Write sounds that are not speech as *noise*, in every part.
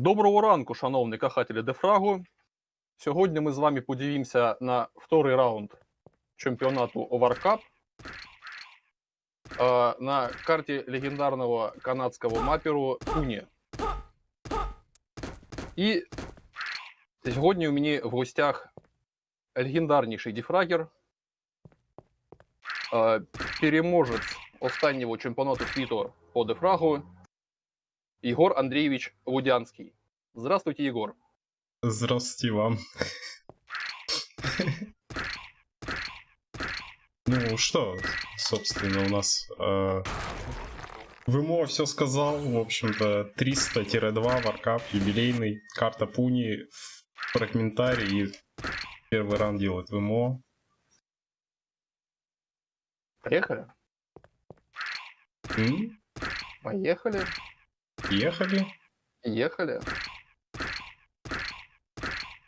Доброго ранку, шановні кахателі Дефрагу. Сьогодні ми з вами подивимося на второй раунд чемпіонату Overcup е, на карті легендарного канадського маперу Туні. І сьогодні у мене в гостях легендарніший дефрагер, е, переможець останнього чемпіонату світу по дефрагу Егор Андреевич Лудянский. Здравствуйте, Егор. Здравствуйте вам. Ну что, собственно, у нас э, ВМО все сказал. В общем-то, 300-2 варкап, юбилейный, карта Пуни, фрагментарий. И первый раунд делает ВМО. Поехали? М? Поехали. Ехали. Ехали.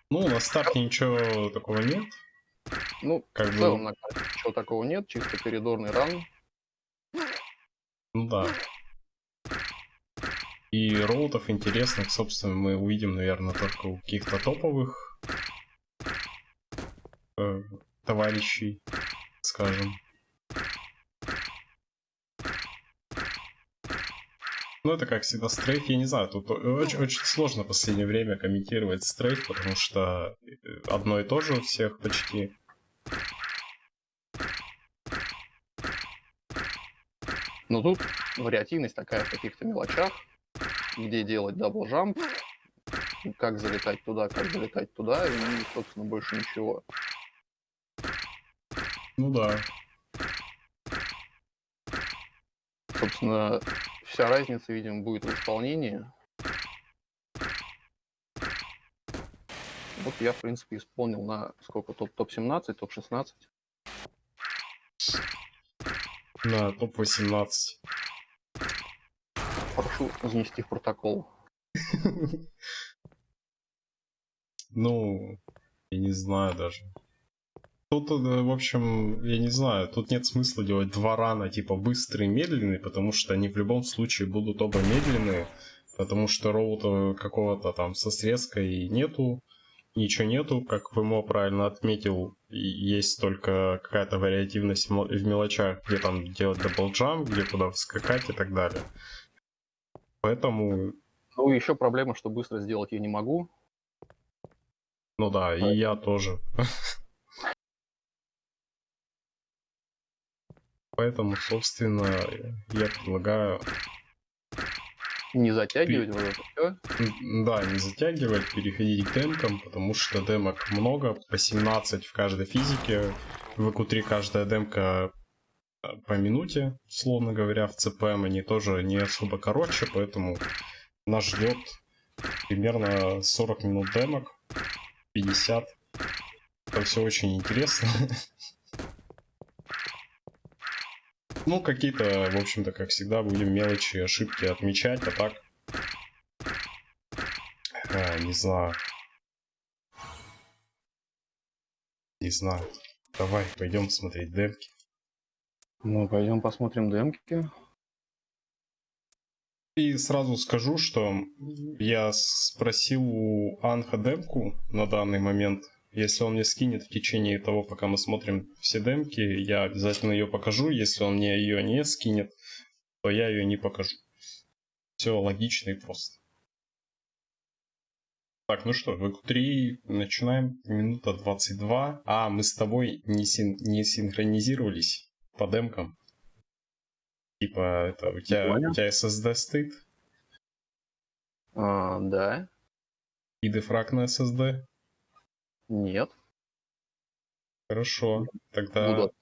Ну, на старте ничего такого нет. Ну, Как в бы, целом на карте ничего такого нет, чисто коридорный ран. ну да. И роутов интересных, собственно, мы увидим, наверное, только у каких-то топовых э, товарищей, скажем. Ну, это как всегда strafe, я не знаю, тут очень, очень сложно в последнее время комментировать strafe, потому что э, одно и то же у всех почти. Но тут вариативность такая в каких-то мелочах, где делать double jump, как залетать туда, как залетать туда, и, собственно, больше ничего. Ну да. Собственно, вся разница, видимо, будет в исполнении. Вот я, в принципе, исполнил на сколько? Топ- Топ-17, топ-16. На топ-18. Прошу занести в протокол. *laughs* Ну, я не знаю даже. Тут, э, в общем, я не знаю, тут нет смысла делать два рана, типа быстрый и медленный, потому что они в любом случае будут оба медленные, потому что роута какого-то там со срезкой нету, ничего нету, как ВМО правильно отметил, есть только какая-то вариативность в мел- в мелочах, где там делать double jump, где куда вскакать и так далее. Поэтому, Ну, еще проблема, что быстро сделать я не могу. ну да, и я тоже. *laughs* Поэтому, собственно, я предлагаю Не затягивать вот это все. да, не затягивать, переходить к демкам, потому что демок много, по 17 в каждой физике. В EQ3 каждая демка э, по минуте, условно говоря, в CPM они тоже не особо короче, поэтому нас ждет примерно 40 минут демок, 50. Это все очень интересно. *laughs* Ну, какие-то, в общем-то, как всегда, будем мелочи, ошибки отмечать, а так... а, не знаю. Не знаю. Давай, пойдем смотреть демки. Ну, пойдем посмотрим демки. И сразу скажу, что я спросил у Анха демку на данный момент. Если он мне скинет в течение того, пока мы смотрим все демки, я обязательно ее покажу. Если он мне ее не скинет, то я ее не покажу. Все логично и просто. Так, ну что, в 3 начинаем. Минута 22. А, мы с тобой не, син- не синхронизировались по демкам. Типа, это у тебя, Понял. у тебя SSD стоит? А, да. И дефраг на SSD? Нет. Хорошо. Тогда, Буду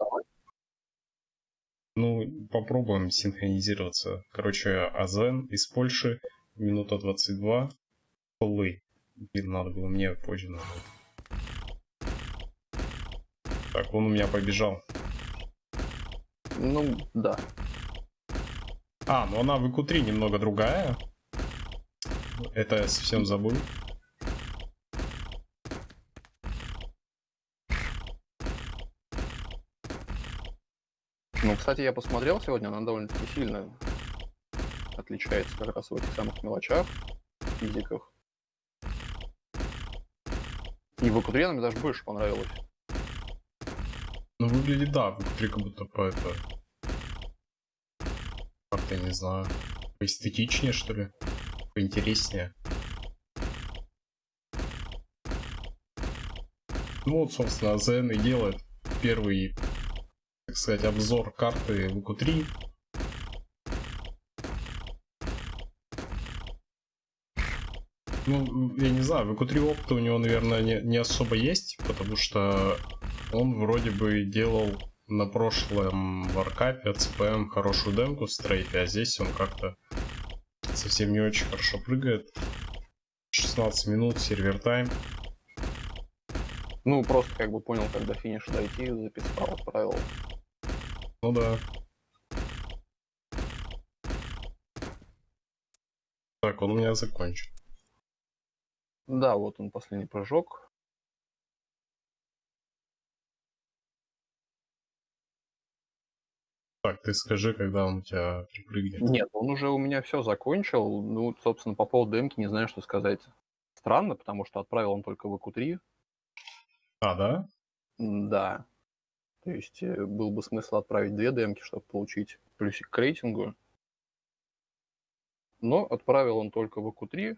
ну, попробуем синхронизироваться. Короче, Азен из Польши, минута 22. Полы. Блин, надо было мне позже нажать. Так, он у меня побежал. Ну, да. А, ну она в ИКУ-3 немного другая. Это я совсем забыл. Ну, кстати, я посмотрел сегодня, она довольно-таки сильно отличается как раз в этих самых мелочах, физиках. И в Акутре мне даже больше понравилось. Ну, выглядит, да, в игре как будто по это... Как-то, не знаю, поэстетичнее, что ли? Поинтереснее. Ну вот, собственно, АЗН и делает первый, так сказать, обзор карты q 3 Ну, я не знаю, в q 3 опыта у него, наверное, не, не особо есть, потому что он вроде бы делал на прошлом варкапе от ЦПМ хорошую демку в стрейте, а здесь он как-то совсем не очень хорошо прыгает. 16 минут, сервер тайм. Ну, просто как бы понял, когда финиш дойти, записал, отправил. Ну да. Так, он у меня закончен. Да, вот он последний прыжок. Так, ты скажи, когда он у тебя припрыгнет. Нет, он уже у меня все закончил. Ну, собственно, по поводу демки не знаю, что сказать. Странно, потому что отправил он только в ЭКУ-3. А, да? Да. То есть э, был бы смысл отправить две демки, чтобы получить плюсик к рейтингу. Но отправил он только в ЭКУ-3.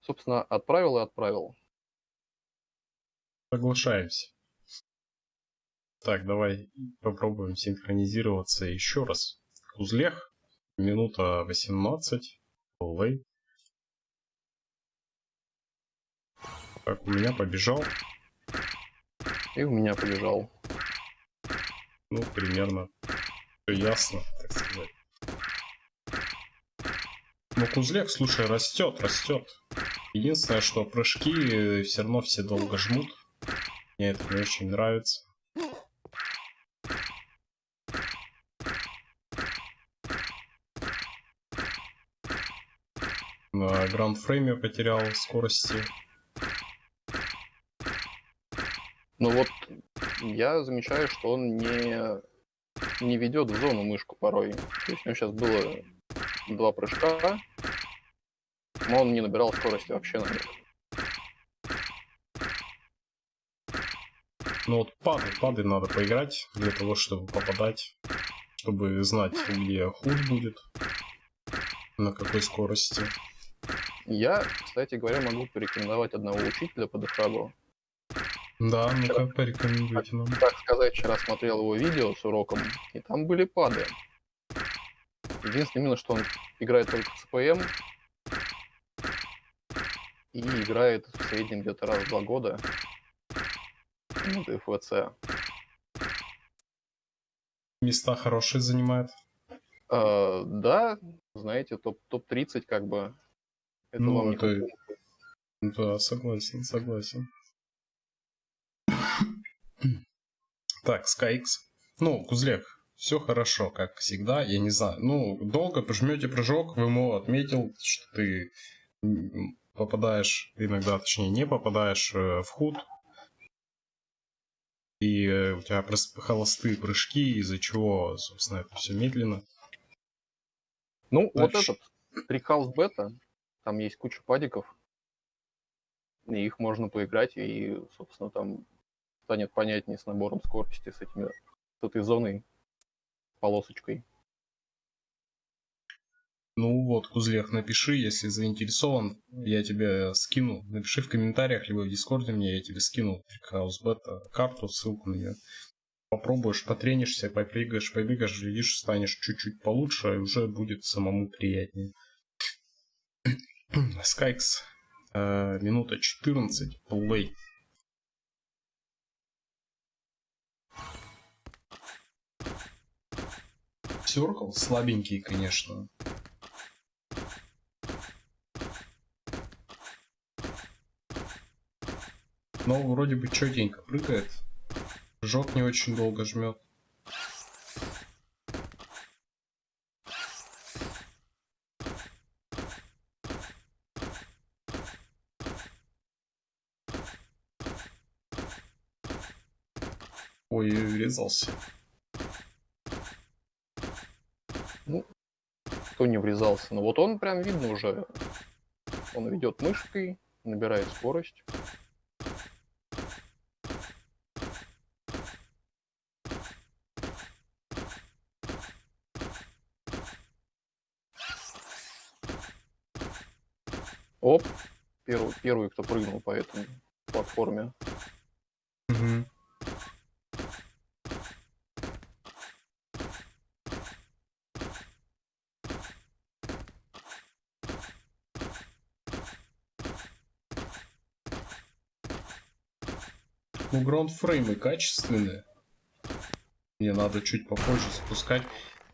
Собственно, отправил и отправил. Соглашаемся. Так, давай попробуем синхронизироваться еще раз. Узлех, минута 18, плей. Так, у меня побежал. И у меня побежал. Ну, примерно все ясно, так сказать. Но Кузлек, слушай, растет, растет. Единственное, что прыжки все равно все долго жмут. Мне это не очень нравится. На гранд-фрейме потерял скорости. Ну вот, я замечаю, что он не, не ведет в зону мышку порой. То есть у него сейчас было два прыжка, но он не набирал скорости вообще на них. Ну вот пады, пады надо поиграть для того, чтобы попадать, чтобы знать, где худ будет, на какой скорости. Я, кстати говоря, могу порекомендовать одного учителя по дефрагу. Да, ну-ка, порекомендуйте нам. Так сказать, вчера смотрел его видео с уроком, и там были пады. Единственное минус, что он играет только в ЦПМ, и играет в среднем где-то раз в два года ну, ФВЦ. Места хорошие занимает. А, да, знаете, топ-30 топ как бы это ну, вам это... Да, согласен, согласен. Так, SkyX. Ну, Кузлек, все хорошо, как всегда, я не знаю. Ну, долго пожмете прыжок, ВМО отметил, что ты попадаешь, иногда, точнее, не попадаешь э, в худ. И э, у тебя холостые прыжки, из-за чего, собственно, это все медленно. Ну, Дальше. вот этот Трикхаус Бета, там есть куча падиков, и их можно поиграть, и, собственно, там станет понятнее с набором скорости, с, этими, с этой зоной, полосочкой. Ну вот, Кузлех, напиши, если заинтересован, я тебе скину. Напиши в комментариях, либо в Дискорде мне, я тебе скину Хаус Бета карту, ссылку на нее. Попробуешь, потренишься, попрыгаешь, побегаешь, глядишь, станешь чуть-чуть получше, и уже будет самому приятнее. Скайкс, э, минута 14, плей. Circle слабенький, конечно. Но вроде бы четенько прыгает. Жок не очень долго жмет. Ой, врезался. кто не врезался. Но вот он прям видно уже. Он ведет мышкой, набирает скорость. Оп, первый, первый, кто прыгнул по этой платформе. Угу. Ну, граундфреймы качественные. Мне надо чуть попозже запускать.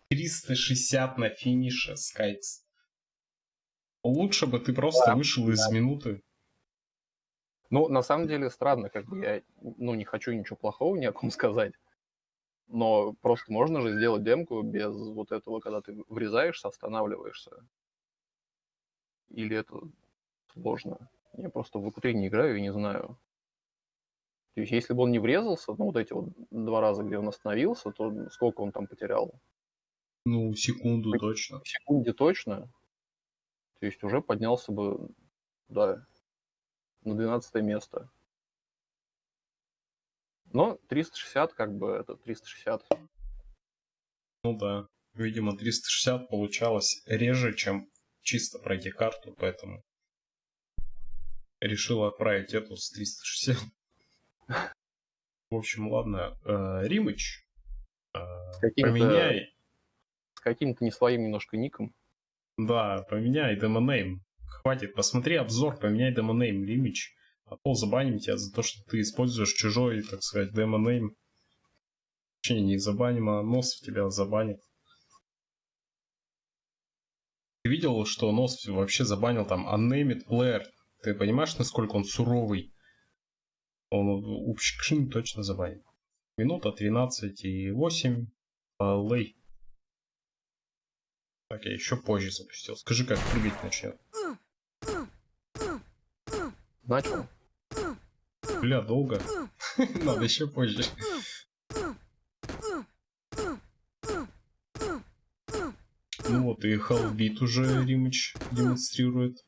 360 на финише, Скайтс. Лучше бы ты просто Да, вышел из минуты. Ну, на самом деле, странно, как бы я, ну, не хочу ничего плохого ни о ком *laughs* сказать. Но просто можно же сделать демку без вот этого, когда ты врезаешься, останавливаешься. Или это сложно? Я просто в ВК-3 не играю и не знаю. То есть, если бы он не врезался, ну, вот эти вот два раза, где он остановился, то сколько он там потерял? Ну, секунду точно. В секунде точно. То есть уже поднялся бы, да, на 12 место. Но 360, как бы, это 360. Ну да. Видимо, 360 получалось реже, чем чисто пройти карту, поэтому решил отправить эту с 360. В общем, ладно. Э, Римыч, э, поменяй, с каким-то не своим немножко ником. да, поменяй демонейм. Хватит, посмотри обзор, поменяй демонейм, Римыч. А то забаним тебя за то, что ты используешь чужой, так сказать, демонейм. Точнее, не забаним, а нос в тебя забанит. Ты видел, что нос вообще забанил там unnamed player? Ты понимаешь, насколько он суровый? Он Упшкшин точно забанит. Минута 13 и 8. Лей. Так, я еще позже запустил. Скажи, как прыгать начнет. Начал? Бля, долго. *laughs* Надо еще позже. Ну вот и Халбит уже Римыч демонстрирует.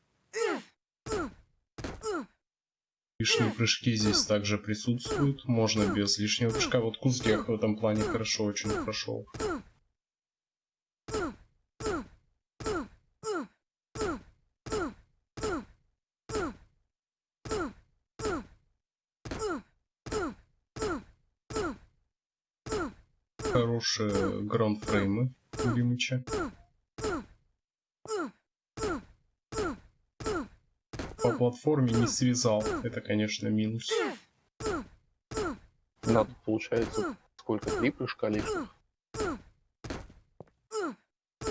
Лишние прыжки здесь также присутствуют. Можно без лишнего прыжка. Вот Кузгех в этом плане хорошо очень прошел. Хорошие граундфреймы у Римыча. По платформе не связал. Это, конечно, минус. Надо, получается, сколько? Три прыжка лишних?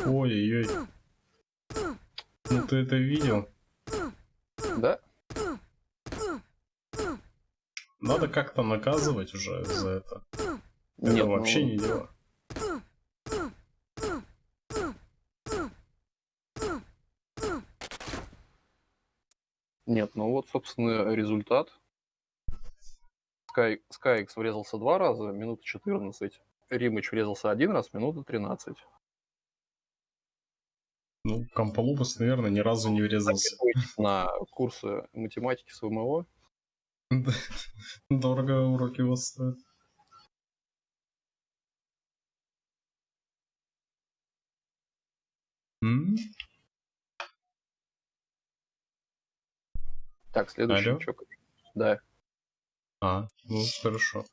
Ой-ой-ой. Ну ты это видел? Да? Надо как-то наказывать уже за это. Это Нет, вообще ну, не дело. Нет, ну вот, собственно, результат. Sky, SkyX врезался два раза, минута 14. Римыч врезался один раз, минута 13. Ну, Камполубас, наверное, ни разу не врезался. На курсы математики с ВМО. Дорого уроки у вас стоят. М? Так, следующий. Алло? чё, Да. А, ну хорошо.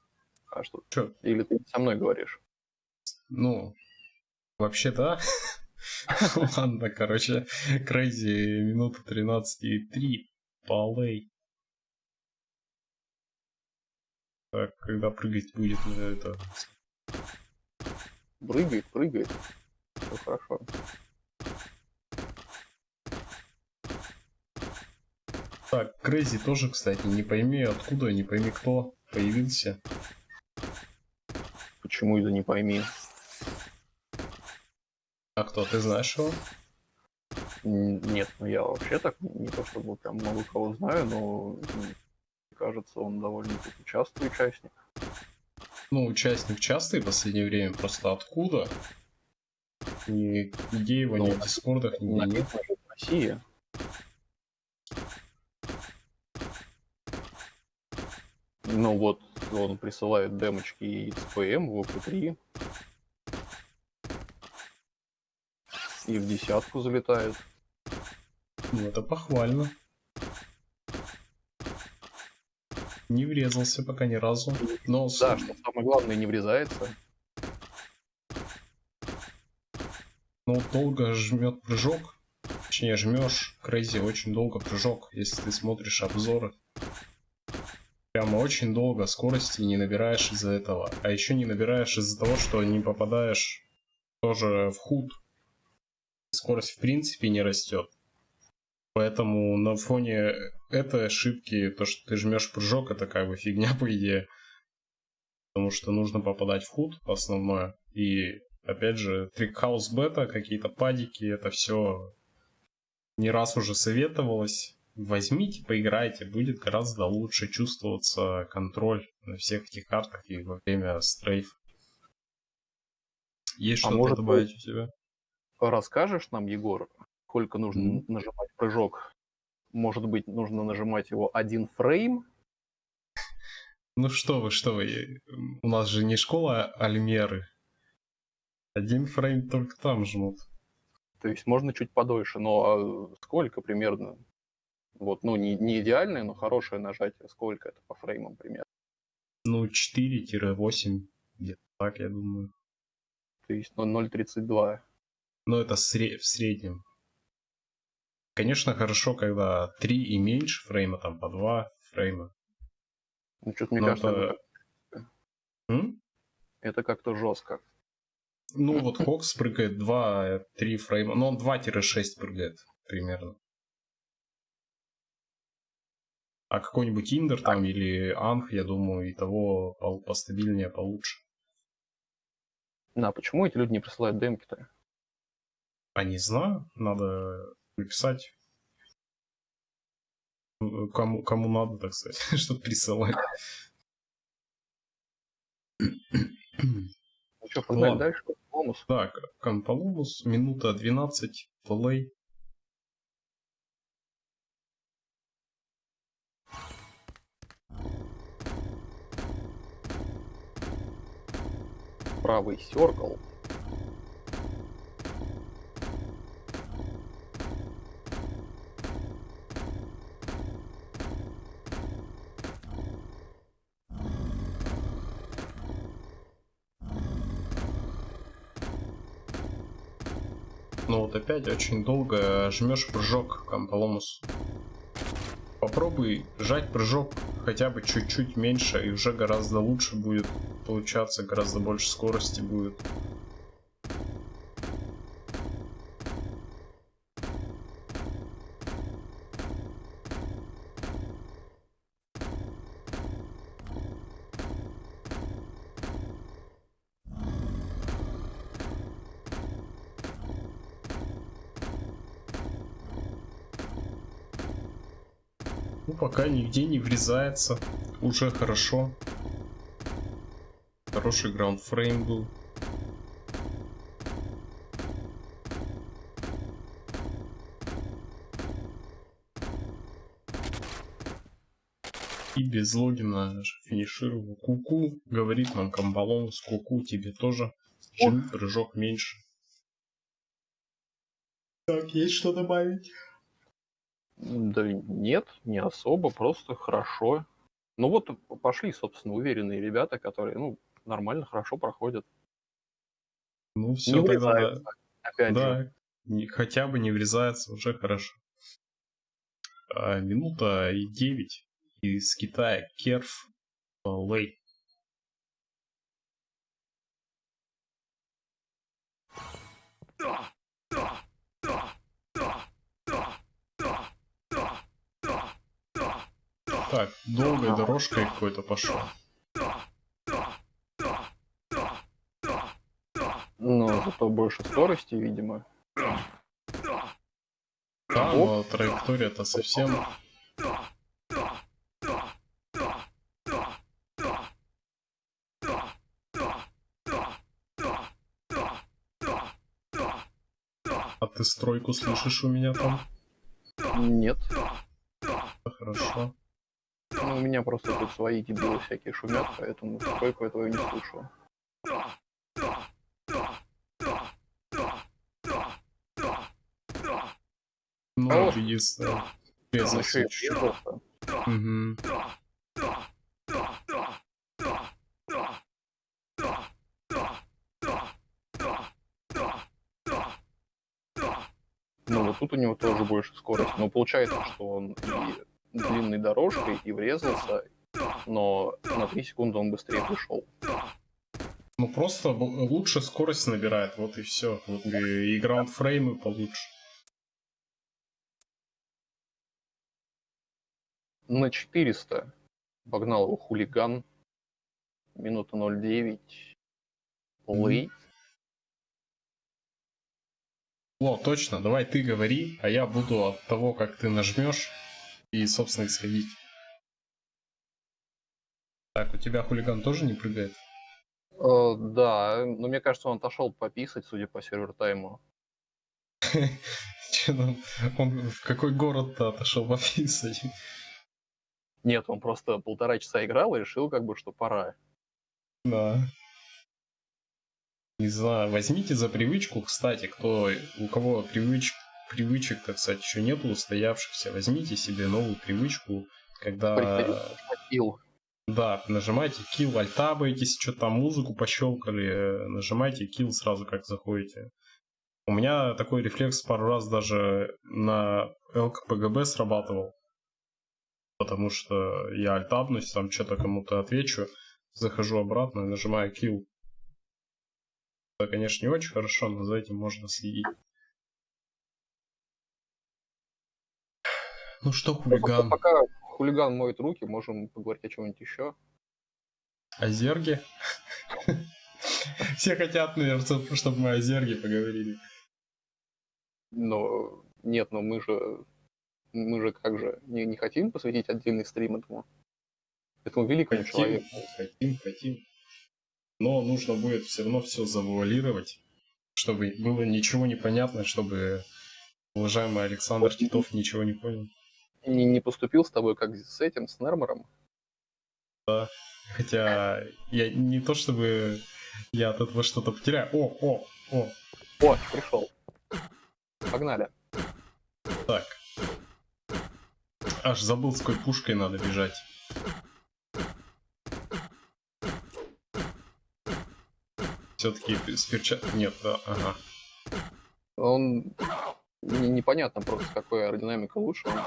А что? Чё? Или ты со мной говоришь? Ну, вообще да. *laughs* Ладно, короче, Крейзи минута 13 и 3. Полей. Так, когда прыгать будет на это? Прыгает, прыгает. Все хорошо. Так, Крейзи тоже, кстати, не пойми откуда, не пойми кто появился. Почему это не пойми? А кто, ты знаешь его? Нет, ну я вообще так не то чтобы прям много кого знаю, но м, кажется, он довольно-таки частый участник. Ну, участник частый в последнее время, просто откуда? Ни где его, ни Ну, в дискордах, нигде нет. Написано Ну вот, он присылает демочки и ПМ, в ОП-3. И в десятку залетает. Ну это похвально. Не врезался пока ни разу. Но... Да, что самое главное, не врезается. Но долго жмет прыжок. Точнее, жмешь, Крейзи, очень долго прыжок, если ты смотришь обзоры. Прямо очень долго скорости не набираешь из-за этого. А еще не набираешь из-за того, что не попадаешь тоже в худ. Скорость в принципе не растет. Поэтому на фоне этой ошибки, то, что ты жмешь прыжок, это как бы фигня *laughs* по идее. Потому что нужно попадать в худ основное. И опять же, трикхаус бета, какие-то падики, это все не раз уже советовалось. Возьмите, поиграйте, будет гораздо лучше чувствоваться контроль на всех этих картах и во время стрейф. Есть А что-то добавить у тебя? Расскажешь нам, Егор, сколько нужно Мгм. нажимать прыжок? Может быть, нужно нажимать его один фрейм? Ну что вы, что вы, у нас же не школа Альмеры. Один фрейм только там жмут. То есть можно чуть подольше, но а сколько примерно? Вот, ну, не, не идеальное, но хорошее нажатие. Сколько это по фреймам примерно? Ну, 4-8, где-то так, я думаю. То есть ну, 0.32. Но это сре- в среднем. Конечно, хорошо, когда 3 и меньше фрейма, там по 2 фрейма. Ну, что-то мне Но кажется, это- это, это как-то жестко. Ну, вот Хокс прыгает 2-3 фрейма. Ну, он 2-6 прыгает примерно. А какой-нибудь Индер там или Анх, я думаю, и того по- постабильнее, получше. А почему эти люди не присылают демки-то? А не знаю, надо написать. э, Кому, кому надо, так сказать, *laughs* чтобы присылать. Ну что, погнали Ладно. дальше? Так, Кампалумус, минута 12, плей. Правый серкл. Ну вот опять очень долго жмешь прыжок Кампаломус. Попробуй жать прыжок хотя бы чуть-чуть меньше, и уже гораздо лучше будет получаться, гораздо больше скорости будет. Ну, пока нигде не врезается. Уже хорошо. Хороший граундфрейм был. И без логина финишировал. Куку, говорит нам Камбалон, с Куку тебе тоже. Жми прыжок меньше. Так, есть что добавить? Да нет, не особо, просто хорошо. Ну вот пошли, собственно, уверенные ребята, которые, ну, нормально, хорошо проходят. Ну Не все, тогда да. врезаются, опять же. Да, не- хотя бы не врезается, уже хорошо. А, минута и 9 из Китая Керф Лей. Так, долгой дорожкой какой-то пошел. Но зато больше скорости, видимо. Да, но траектория-то совсем... А ты стройку слышишь у меня там? Нет. Хорошо. Ну, у меня просто тут свои дебилы всякие шумят, поэтому только этого не слушаю. Ну, О, единственное. Я ну, ну, вот тут у него тоже больше скорость, но получается, что он и длинной дорожкой, и врезался, но на 3 секунды он быстрее пришел. Ну просто лучше скорость набирает, вот и все. Вот и, и граундфреймы получше. На 400 погнал его хулиган. Минута 0.9. Плей. Mm-hmm. О, точно, давай ты говори, а я буду от того, как ты нажмешь, и, собственно, исходить. Так, у тебя хулиган тоже не прыгает? Э, да, но мне кажется, он отошел пописать, судя по сервер тайму. *laughs* Ну, он в какой город-то отошел пописать? Нет, он просто полтора часа играл и решил, как бы, что пора. Да. Не знаю, возьмите за привычку, кстати, кто, у кого привыч, привычек, так сказать, еще нету устоявшихся, возьмите себе новую привычку, когда... Да, нажимайте kill, альтабаетесь, что там музыку пощелкали, нажимайте kill сразу, как заходите. У меня такой рефлекс пару раз даже на ЛКПГБ срабатывал. Потому что я альтабнусь, там что-то кому-то отвечу, захожу обратно и нажимаю kill. Это, конечно, не очень хорошо, но за этим можно следить. Ну что, хулиган? Ну, пока хулиган моет руки, можем поговорить о чем-нибудь еще. О зерге? Все хотят, наверное, чтобы мы о зерге поговорили. Но нет, но мы же мы же как же не, не хотим посвятить отдельный стрим этому этому великому хотим, человеку. Хотим, хотим но нужно будет все равно все завуалировать, чтобы было ничего не понятно, чтобы уважаемый Александр Титов ничего не понял. Не, не поступил с тобой как с этим, с Нермором? Да, хотя я не то чтобы я от этого что-то потеряю. О, о, о. О, пришел. Погнали. Так. Аж забыл, с какой пушкой надо бежать. Все-таки с перчаткой... Нет, да, ага. Он... Не, непонятно просто, какой аэродинамика лучше. Он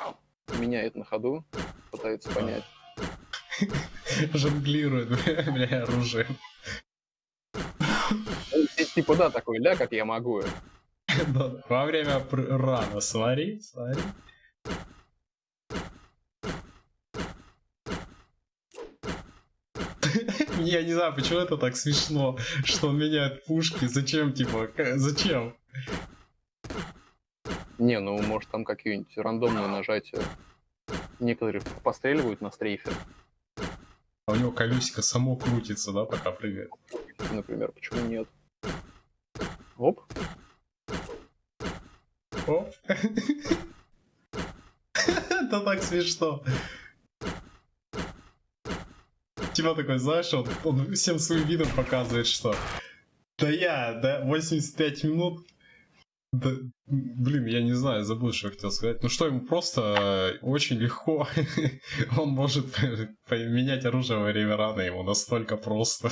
меняет на ходу, пытается понять. *laughs* Жонглирует, *laughs* бля, оружием. Типа, да, такой ля, как я могу. *laughs* Во время рана, смотри, смотри. Я не знаю, почему это так смешно, что он меняет пушки. Зачем, типа, зачем? Не, ну, может, там какие-нибудь рандомные нажатия. Некоторые постреливают на стрейфе. А у него колесико само крутится, да, пока прыгает? Например, почему нет? Оп. Оп. *laughs* Это так смешно. Типа такой, знаешь, он, он всем своим видом показывает, что да я, да, 85 минут, да, блин, я не знаю, забыл, что я хотел сказать. Ну что, ему просто очень легко, *laughs* он может *laughs* поменять оружие во время раны, ему настолько просто.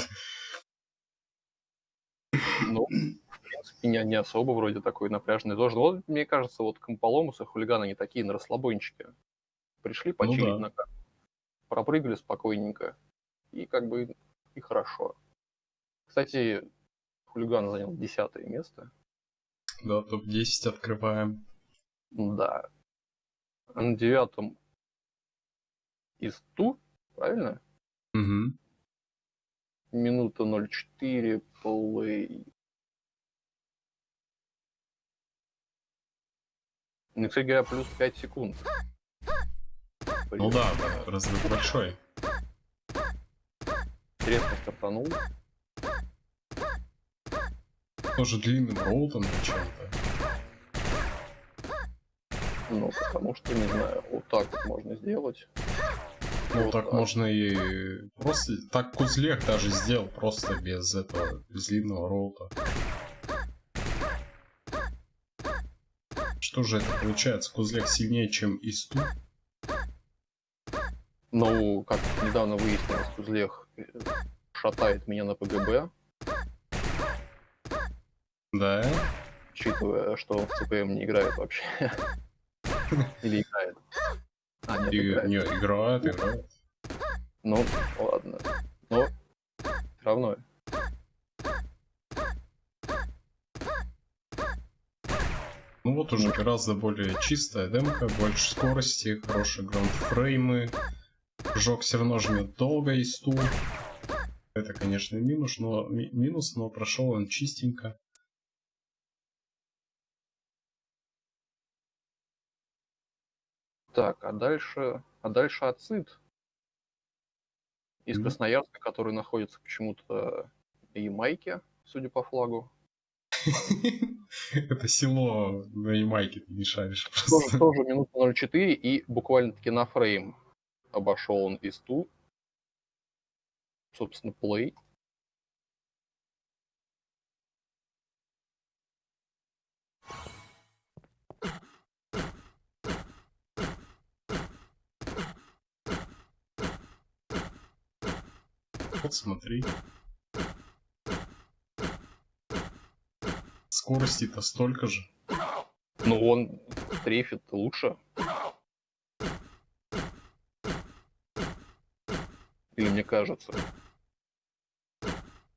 Ну, в принципе, не, не особо вроде такой напряженный тоже. Вот, мне кажется, вот комполомусы, хулиганы, они такие на расслабончике. Пришли почилить ну, да. на карту. Пропрыгали спокойненько и как бы и хорошо. Кстати, хулиган занял десятое место. Да, топ-10 открываем. Да. На девятом из Ту, правильно? Угу. Минута 0.4, плей. Ну, кстати говоря, плюс 5 секунд. Ну да, да, разрыв большой резко стартанул. Тоже длинным роутом чем-то. Ну, потому что, не знаю, вот так вот можно сделать. Ну, вот так, так можно и просто... Так Кузлех даже сделал, просто без этого, без длинного роута. Что же это получается? Кузлех сильнее, чем Исту? Ну, как недавно выяснилось, Кузлех э, шатает меня на ПГБ. Да? учитывая, что в ЦПМ не играет вообще. *laughs* Или играет. А, нет, И, играет. Не, играет, играет. Ну, ладно. Но все равно. Ну вот уже гораздо более чистая демка, больше скорости, хорошие граундфреймы. Жок все равно жмет долго и стул. Это, конечно, минус, но минус, но прошел он чистенько. Так, а дальше, а дальше ацид из mm-hmm. Красноярска, который находится почему-то в Ямайке, судя по флагу. Это село на Ямайке, ты не шаришь просто. Тоже, минута 0,4 и буквально-таки на фрейм обошел он из ту. Собственно, плей. Вот смотри. Скорости-то столько же. Ну он трефит лучше. Или мне кажется?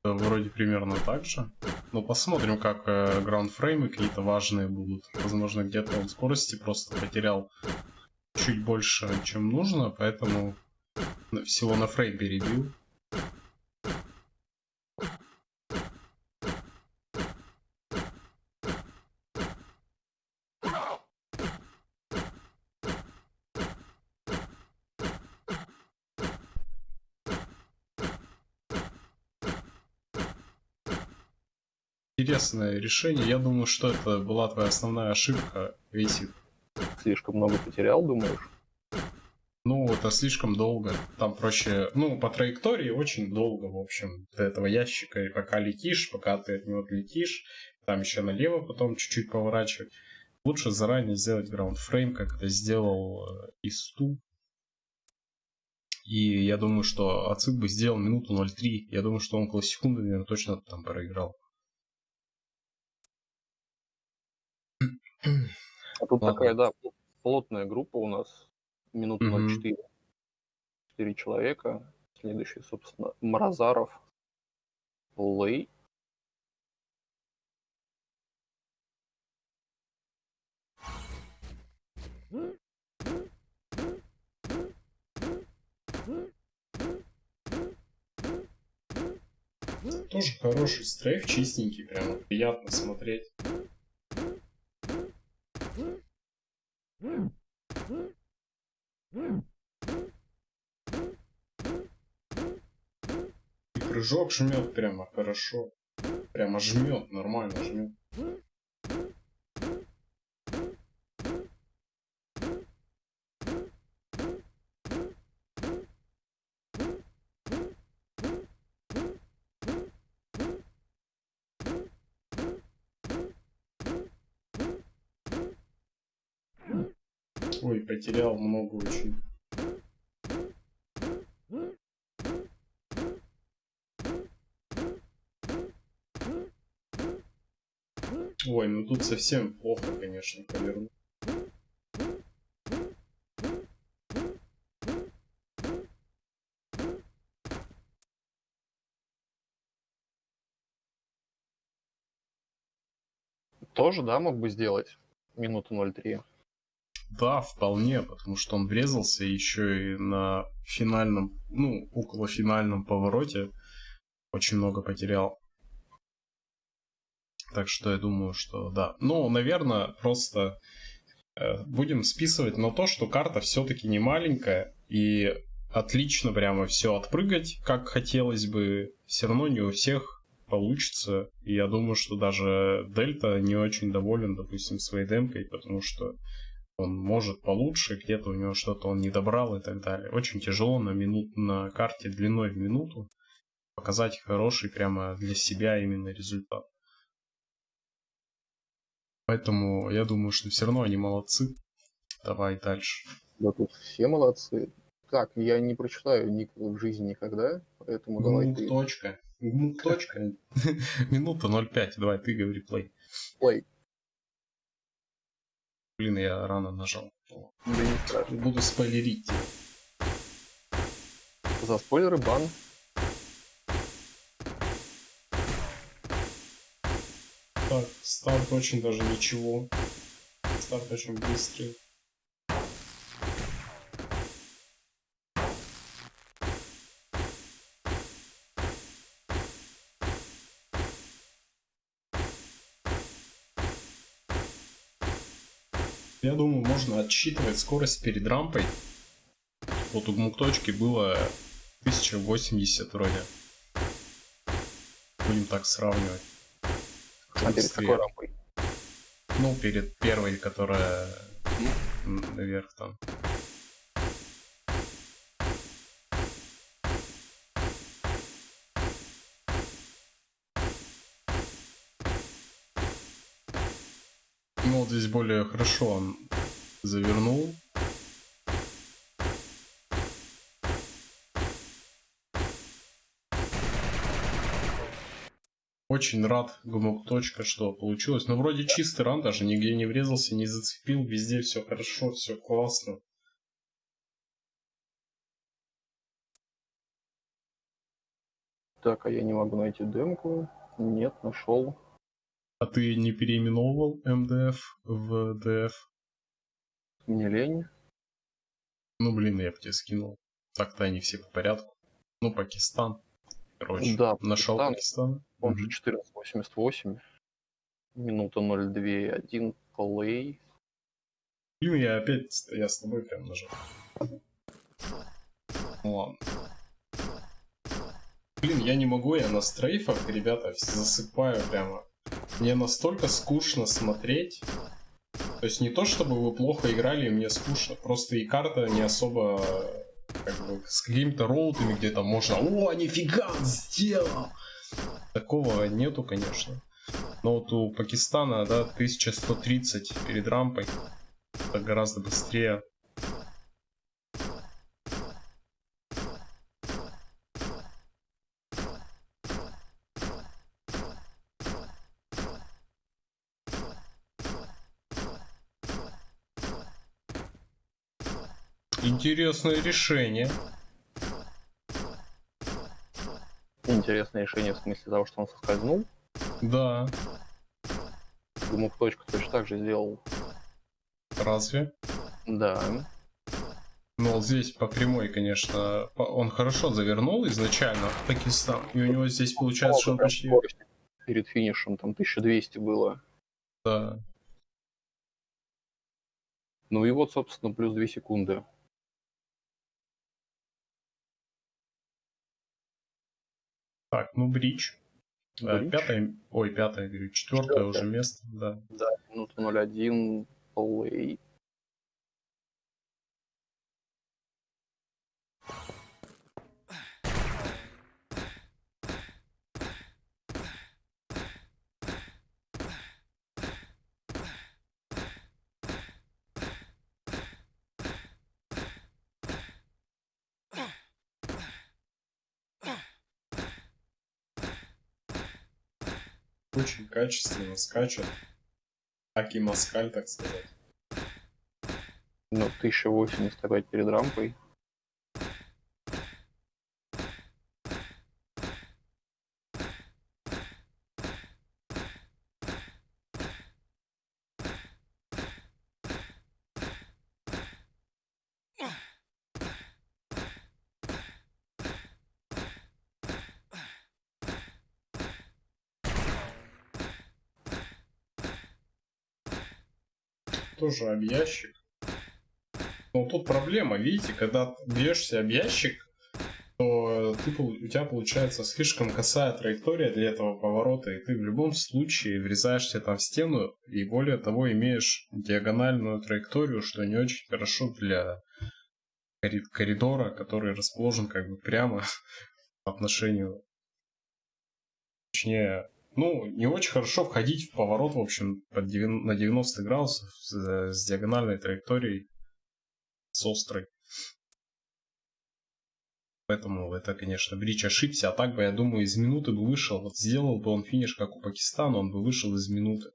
Вроде примерно так же. Но посмотрим, как э, граундфреймы какие-то важные будут. Возможно, где-то он скорости просто потерял чуть больше, чем нужно, поэтому всего на фрейм перебил. Интересное решение. Я думаю, что это была твоя основная ошибка, Висит. Слишком много потерял, думаешь? Ну, это слишком долго. Там проще, ну, по траектории очень долго, в общем, до этого ящика. И пока летишь, пока ты от него отлетишь, там еще налево потом чуть-чуть поворачивать. Лучше заранее сделать граундфрейм, как это сделал э, Исту. И я думаю, что Ацик бы сделал минуту 0.3. Я думаю, что он около секунды, наверное, точно там проиграл. А тут Ладно. такая, да, плотная группа у нас. Минут на 4. 4 человека. Следующий, собственно, Мразаров, Лей. Тоже хороший стрейф, чистенький, прям приятно смотреть. И прыжок жмет прямо хорошо. Прямо жмет, нормально жмет. Ой, потерял много очень. Ой, ну тут совсем плохо, конечно, повернул. Тоже, да, мог бы сделать минуту 0.3. Да, вполне, потому что он врезался еще и на финальном, ну, около финальном повороте очень много потерял. Так что я думаю, что да. Ну, наверное, просто э, будем списывать на то, что карта все-таки не маленькая и отлично прямо все отпрыгать, как хотелось бы. Все равно не у всех получится. И я думаю, что даже Дельта не очень доволен, допустим, своей демкой, потому что он может получше, где-то у него что-то он не добрал и так далее. Очень тяжело на, минут, на карте длиной в минуту показать хороший прямо для себя именно результат. Поэтому я думаю, что все равно они молодцы. Давай дальше. Да тут все молодцы. Так, я не прочитаю ник в жизни никогда, поэтому ну, давай ты. Точка. Ну, точка. *laughs* Минута 0,5. Давай, ты говори плей. Плей. Блин, я рано нажал. Буду спойлерить. За спойлеры бан. Так, старт очень даже ничего. Старт очень быстрый. Я думаю, можно отсчитывать скорость перед рампой. Вот у гмук-точки было 1080 вроде. Будем так сравнивать. А перед Быстрее. какой рампой? Ну, перед первой, которая наверх там. Более хорошо он завернул. Очень рад, гумок точка, что получилось. Но вроде чистый ран даже, нигде не врезался, не зацепил, везде все хорошо, все классно. Так, а я не могу найти демку. Нет, нашел. А ты не переименовывал МДФ в ДФ? Мне лень. Ну, блин, я бы тебе скинул. Так-то они все по порядку. Ну, Пакистан. Короче, Да, нашел Пакистан. Пакистан. Он же 14.88. Минута 0.2.1 плей. Блин, я опять, я с тобой прям нажал. Ну ладно. Блин, я не могу, я на стрейфах, ребята, засыпаю прямо. Мне настолько скучно смотреть. То есть не то, чтобы вы плохо играли, мне скучно. Просто и карта не особо как бы с какими-то роутами, где там можно «О, нифига, сделал!» Такого нету, конечно. Но вот у Пакистана, да, 1130 перед рампой. Это гораздо быстрее. Интересное решение. Интересное решение в смысле того, что он соскользнул. Да, Гумук точка точно так же сделал. разве? Да. Ну вот здесь по прямой, конечно, он хорошо завернул изначально в Пакистан. И у него здесь получается, что он почти... Перед финишем там 1200 было. Да. Ну и вот, собственно, плюс 2 секунды. Так, ну бридж. Э, Бридж. Пятое, ой, пятое, говорю, четвертое уже место, да. Да, минута 0.1 плей. Очень качественно скачет. Так и москаль, так сказать. Ну, 1080 опять перед рампой. Тоже об ящик. Но тут проблема, видите, когда ты бьешься об ящик, то ты, у тебя получается слишком косая траектория для этого поворота, и ты в любом случае врезаешься там в стену, и более того имеешь диагональную траекторию, что не очень хорошо для кори- коридора, который расположен как бы прямо *laughs* по отношению, точнее, ну, не очень хорошо входить в поворот, в общем, под девян- на 90 градусов с, с диагональной траекторией, с острой. Поэтому это, конечно, Брич ошибся, а так бы, я думаю, из минуты бы вышел. Вот сделал бы он финиш, как у Пакистана, он бы вышел из минуты.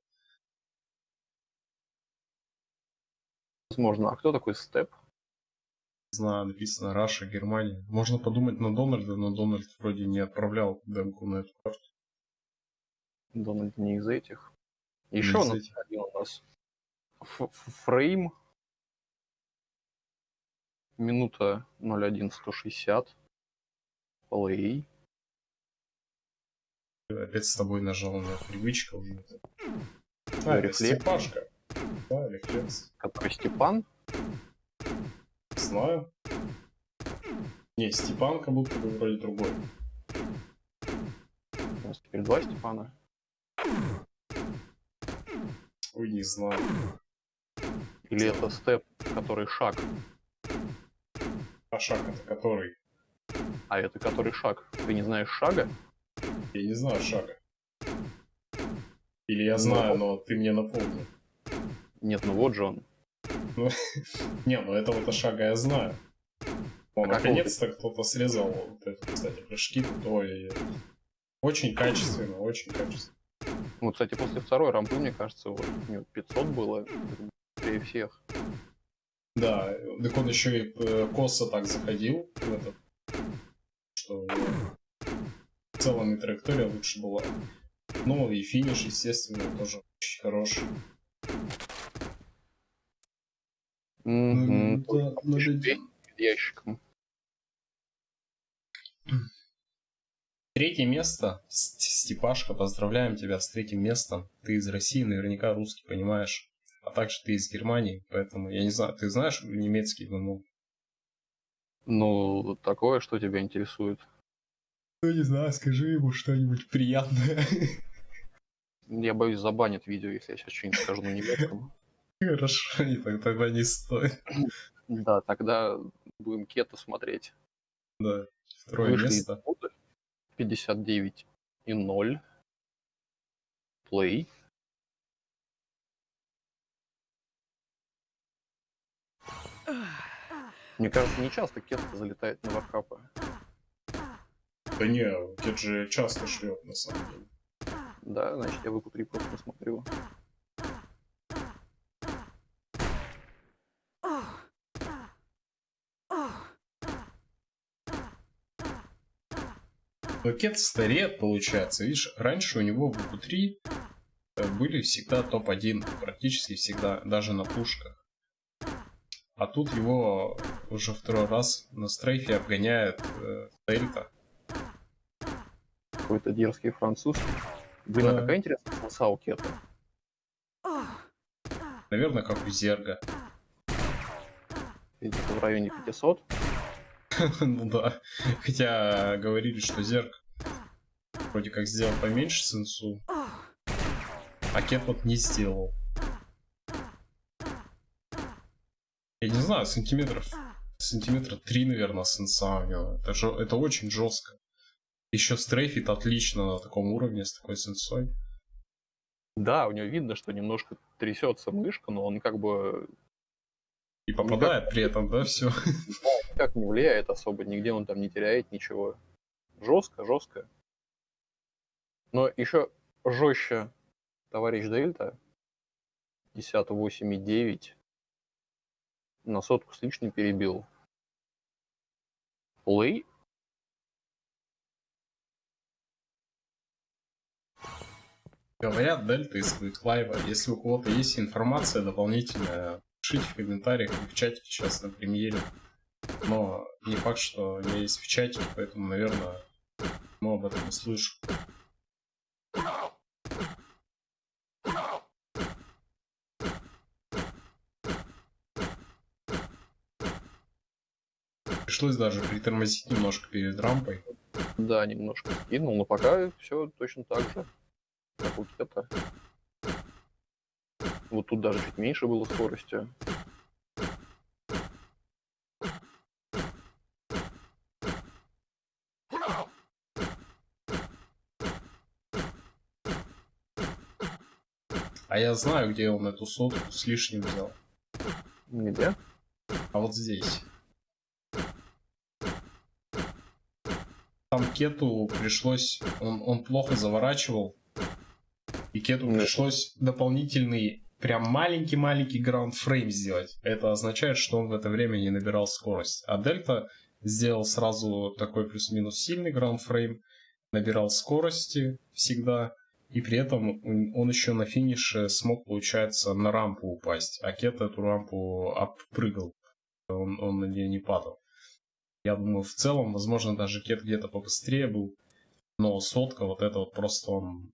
Возможно. А кто такой Степ? Не знаю, написано Раша, Германия. Можно подумать на Дональда, но Дональд вроде не отправлял демку на эту карту. Дональд не из этих. Еще из этих. один у нас Ф- Ф- фрейм. Минута 01.160. Плей. Опять с тобой нажал на привычка уже. А, рефлекс. Степашка. Да, рефлекс. Который Степан. Знаю. Не, Степан как будто бы вроде другой. У нас теперь два Степана. Ой, не знаю. Или это Степ, который шаг. А шаг это который? А это который шаг. Ты не знаешь шага? Я не знаю шага. Или я знаю, но ты мне напомни. Нет, ну вот же он. *laughs* Не, ну этого-то шага я знаю. А наконец-то кто-то срезал вот это, кстати, прыжки. Ой, очень качественно, очень качественно. Ну, кстати, после второй рампы, мне кажется, вот у него 500 было быстрее всех. Да, так он еще и э, косо так заходил в этот, что в целом и траектория лучше была. Ну и финиш, естественно, тоже очень хороший. Мгм. да, надо Перед ящиком. Третье место. Степашка, поздравляем тебя с третьим местом. Ты из России, наверняка русский понимаешь. А также ты из Германии, поэтому я не знаю, ты знаешь немецкий ММО? Ну, такое, что тебя интересует. Ну не знаю, скажи ему что-нибудь приятное. *laughs* Я боюсь, забанят видео, если я сейчас что-нибудь скажу на немецком. Хорошо, и тогда не стоит. Да, тогда будем кето смотреть. Да, второе Вышли место. 59 и 0. Плей. Мне кажется, не часто кето залетает на вархапы. Да не, Кет же часто шлет на самом деле. Да, значит, я выпу 3 просто посмотрю. Но Кет стареет, получается. Видишь, раньше у него в VQ3 э, были всегда топ-1, практически всегда, даже на пушках. А тут его уже второй раз на стрейфе обгоняет э, Дельта. Какой-то дерзкий француз. Блин, а Да. какая интересная полоса у кета. Наверное, как у Зерга. Где-то в районе 500. *laughs* ну да. Хотя говорили, что Зерг вроде как сделал поменьше сенсу. А Кет вот не сделал. Я не знаю, сантиметров... Сантиметра 3, наверное, сенса у него. Это, жё- это очень жестко. Еще стрейфит отлично на таком уровне с такой сенсой. Да, у него видно, что немножко трясется мышка, но он как бы И попадает при этом, да, все. Никак не влияет особо, нигде он там не теряет ничего. Жестко, жестко. Но еще жестче товарищ Дельта. 58,9 на сотку с лишним перебил. Плей Говорят, Дельта из Квиклайва. Если у кого-то есть информация дополнительная, пишите в комментариях в чатике сейчас на премьере. Но не факт, что я есть в чатике, поэтому, наверное, мы об этом услышим. Пришлось даже притормозить немножко перед рампой. Да, немножко скинул, но пока все точно так же, как у Кета. Вот тут даже чуть меньше было скорости. А я знаю, где он эту сотку с лишним взял. Где? А вот здесь. Там Кету пришлось... Он, он плохо заворачивал. И Кету Нет. пришлось дополнительный прям маленький-маленький граунд-фрейм сделать. Это означает, что он в это время не набирал скорость. А Дельта сделал сразу такой плюс-минус сильный граунд-фрейм, набирал скорости всегда, и при этом он еще на финише смог, получается, на рампу упасть. А Кет эту рампу обпрыгал, он, он на нее не падал. Я думаю, в целом, возможно, даже Кет где-то побыстрее был, но сотка вот это вот просто он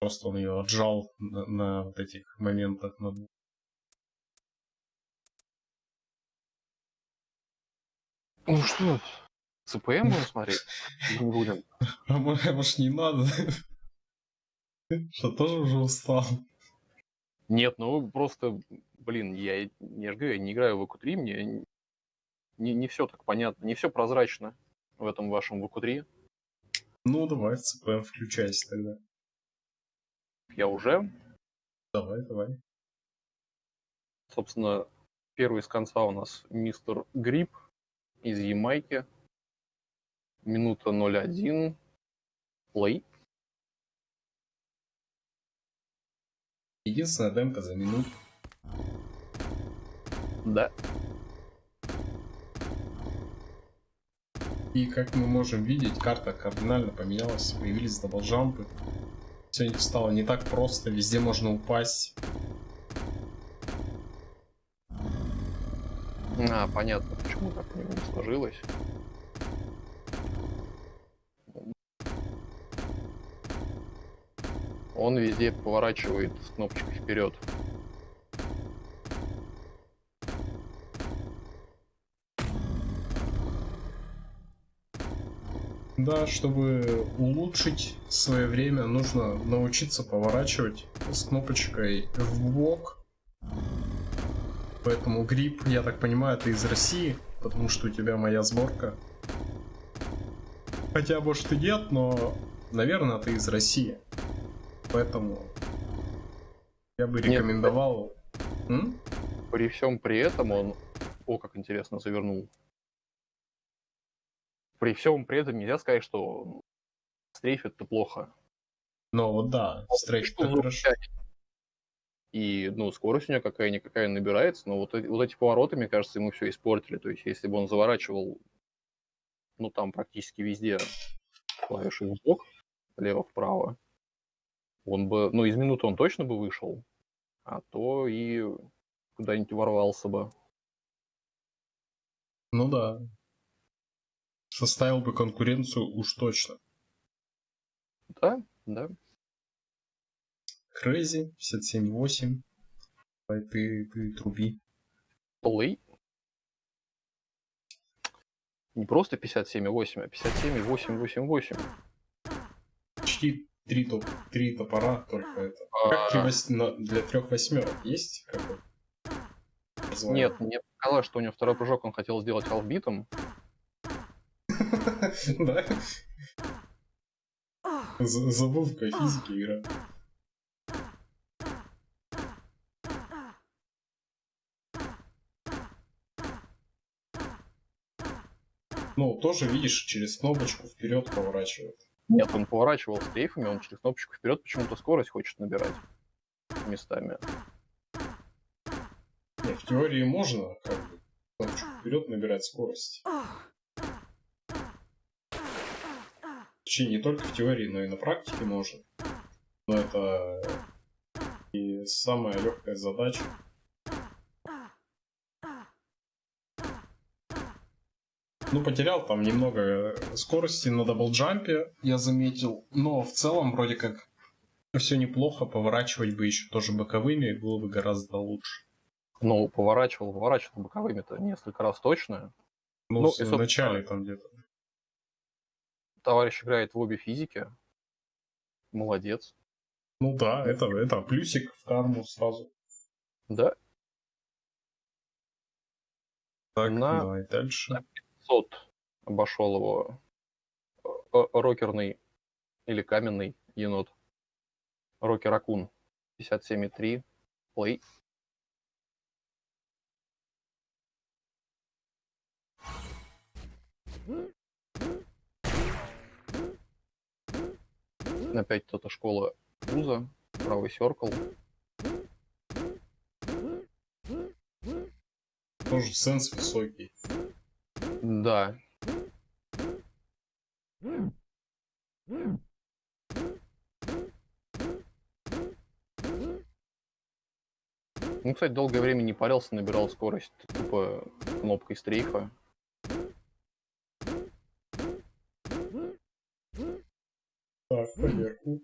Просто он ее отжал на, на вот этих моментах. На... Ну что, ЦПМ будем смотреть? *laughs* Не будем? А может не надо? *laughs* Что тоже уже устал? Нет, ну просто, блин, я, же говорю, я не играю в ВК-3, мне не, не все так понятно, не все прозрачно в этом вашем ВК-3. Ну, давай в ЦПМ включайся тогда. Я уже. Давай, давай. Собственно, первый с конца у нас мистер Гриб из Ямайки. Минута 01. Плей. Единственная демка за минуту. Да. И как мы можем видеть, карта кардинально поменялась, появились даблджампы. Все стало не так просто, везде можно упасть. А, понятно, почему так не сложилось. Он везде поворачивает кнопочкой вперед. Да, чтобы улучшить свое время, нужно научиться поворачивать с кнопочкой в бок. Поэтому грипп, я так понимаю, ты из России, потому что у тебя моя сборка. Хотя, может и нет, но, наверное, ты из России. Поэтому я бы рекомендовал... Нет, при всем при этом он... О, как интересно завернул при всем при этом нельзя сказать, что стрейф это плохо. Ну вот да, стрейф это хорошо. И, ну, скорость у него какая-никакая набирается, но вот, вот эти повороты, мне кажется, ему все испортили. То есть, если бы он заворачивал, ну, там практически везде клавиши в бок, лево-вправо, он бы, ну, из минуты он точно бы вышел, а то и куда-нибудь ворвался бы. Ну да, составил бы конкуренцию уж точно. Да, да. Crazy, 57.8. Давай ты, ты труби. Play. Не просто 57.8, а 57.888. Почти три, топ, три топора только это. А... Как три вось... для трех восьмерок есть какой? Нет, мне показалось, что у него второй прыжок он хотел сделать албитом, *laughs* Да? Забавка физики игра. Ну, тоже, видишь, через кнопочку вперед поворачивает. Нет, он поворачивал с сейфами, он через кнопочку вперед почему-то скорость хочет набирать местами. Нет, в теории можно как бы кнопочку вперед набирать скорость. Точнее, не только в теории, но и на практике можно. Но это и самая легкая задача. Ну, потерял там немного скорости на даблджампе, я заметил. Но в целом, вроде как, все неплохо. Поворачивать бы еще тоже боковыми было бы гораздо лучше. Ну, поворачивал, поворачивал боковыми-то несколько раз точно. Ну, ну в начале там где-то товарищ играет в обе физики. Молодец. Ну да, это, это плюсик в карму сразу. Да. Так, на, давай дальше. На 500 обошел его э, э, рокерный или каменный енот. Рокер Акун 57,3. Плей. Опять кто-то школа вуза, правый серкл. тоже сенс высокий. Да. Ну, кстати, долгое время не парился, набирал скорость тупо кнопкой стрейфа. Так, проверку.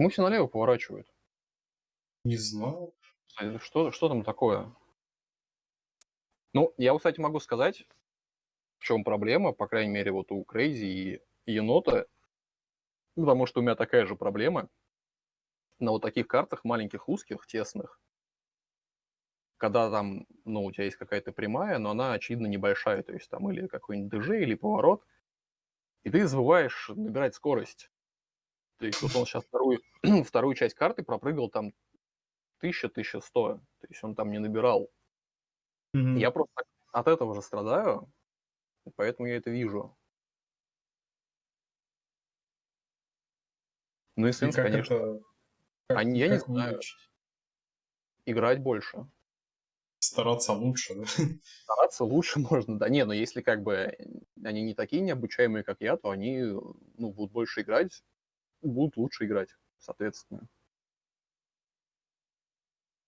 Почему все налево поворачивают? Не знаю. А Что, что там такое? Ну, я, кстати, могу сказать, в чем проблема, по крайней мере, вот у Крейзи и Енота, потому что у меня такая же проблема. На вот таких картах маленьких, узких, тесных, когда там, ну, у тебя есть какая-то прямая, но она, очевидно, небольшая, то есть там или какой-нибудь ДЖ, или поворот, и ты забываешь набирать скорость. То есть вот он сейчас вторую, *clears throat* вторую часть карты пропрыгал там 1000-1100, то есть он там не набирал. Мгм. Я просто от этого же страдаю, поэтому я это вижу. Ну и сенс, конечно, это... Как, А я не как знаю. вылечить? играть больше. Стараться лучше, да? *laughs* Стараться лучше можно, да. Не, но если как бы они не такие необучаемые, как я, то они ну, будут больше играть, будут лучше играть, соответственно.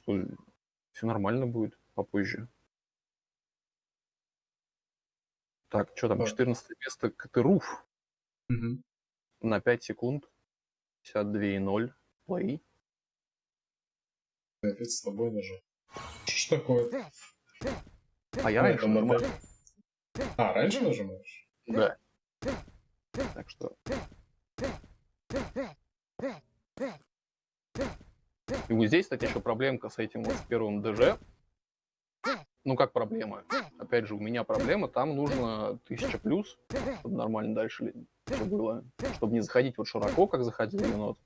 Все нормально будет попозже. Так, что там, Так. 14 место Катыруф Мгм. на 5 секунд. 52,0. Плей. Опять с тобой даже. Что ж такое? А я А, раньше нажимал. А, раньше нажимаешь? Да. Так что... И вот здесь, кстати, еще проблемка с этим вот первым ДЖ. Ну, как проблема? Опять же, у меня проблема, там нужно 1000 плюс, чтобы нормально дальше все было. Чтобы не заходить вот широко, как заходил енот.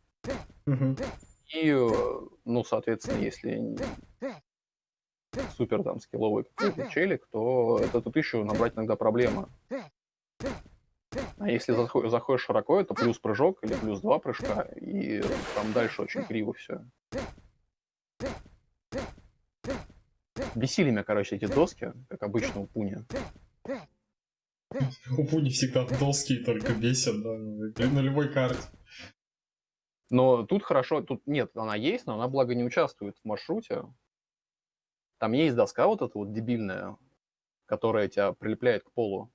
Мгм. И, э, ну, соответственно, если супер там скилловый какой-то челик, то это тут еще набрать иногда проблема. А если захо- заходишь широко, это плюс прыжок или плюс два прыжка, и там дальше очень криво все. Бесили меня, короче, эти доски, как обычно у Пуни. У Пуни всегда доски только бесят, да, на любой карте. Но тут хорошо, тут нет, она есть, но она, благо, не участвует в маршруте. Там есть доска вот эта вот дебильная, которая тебя прилепляет к полу,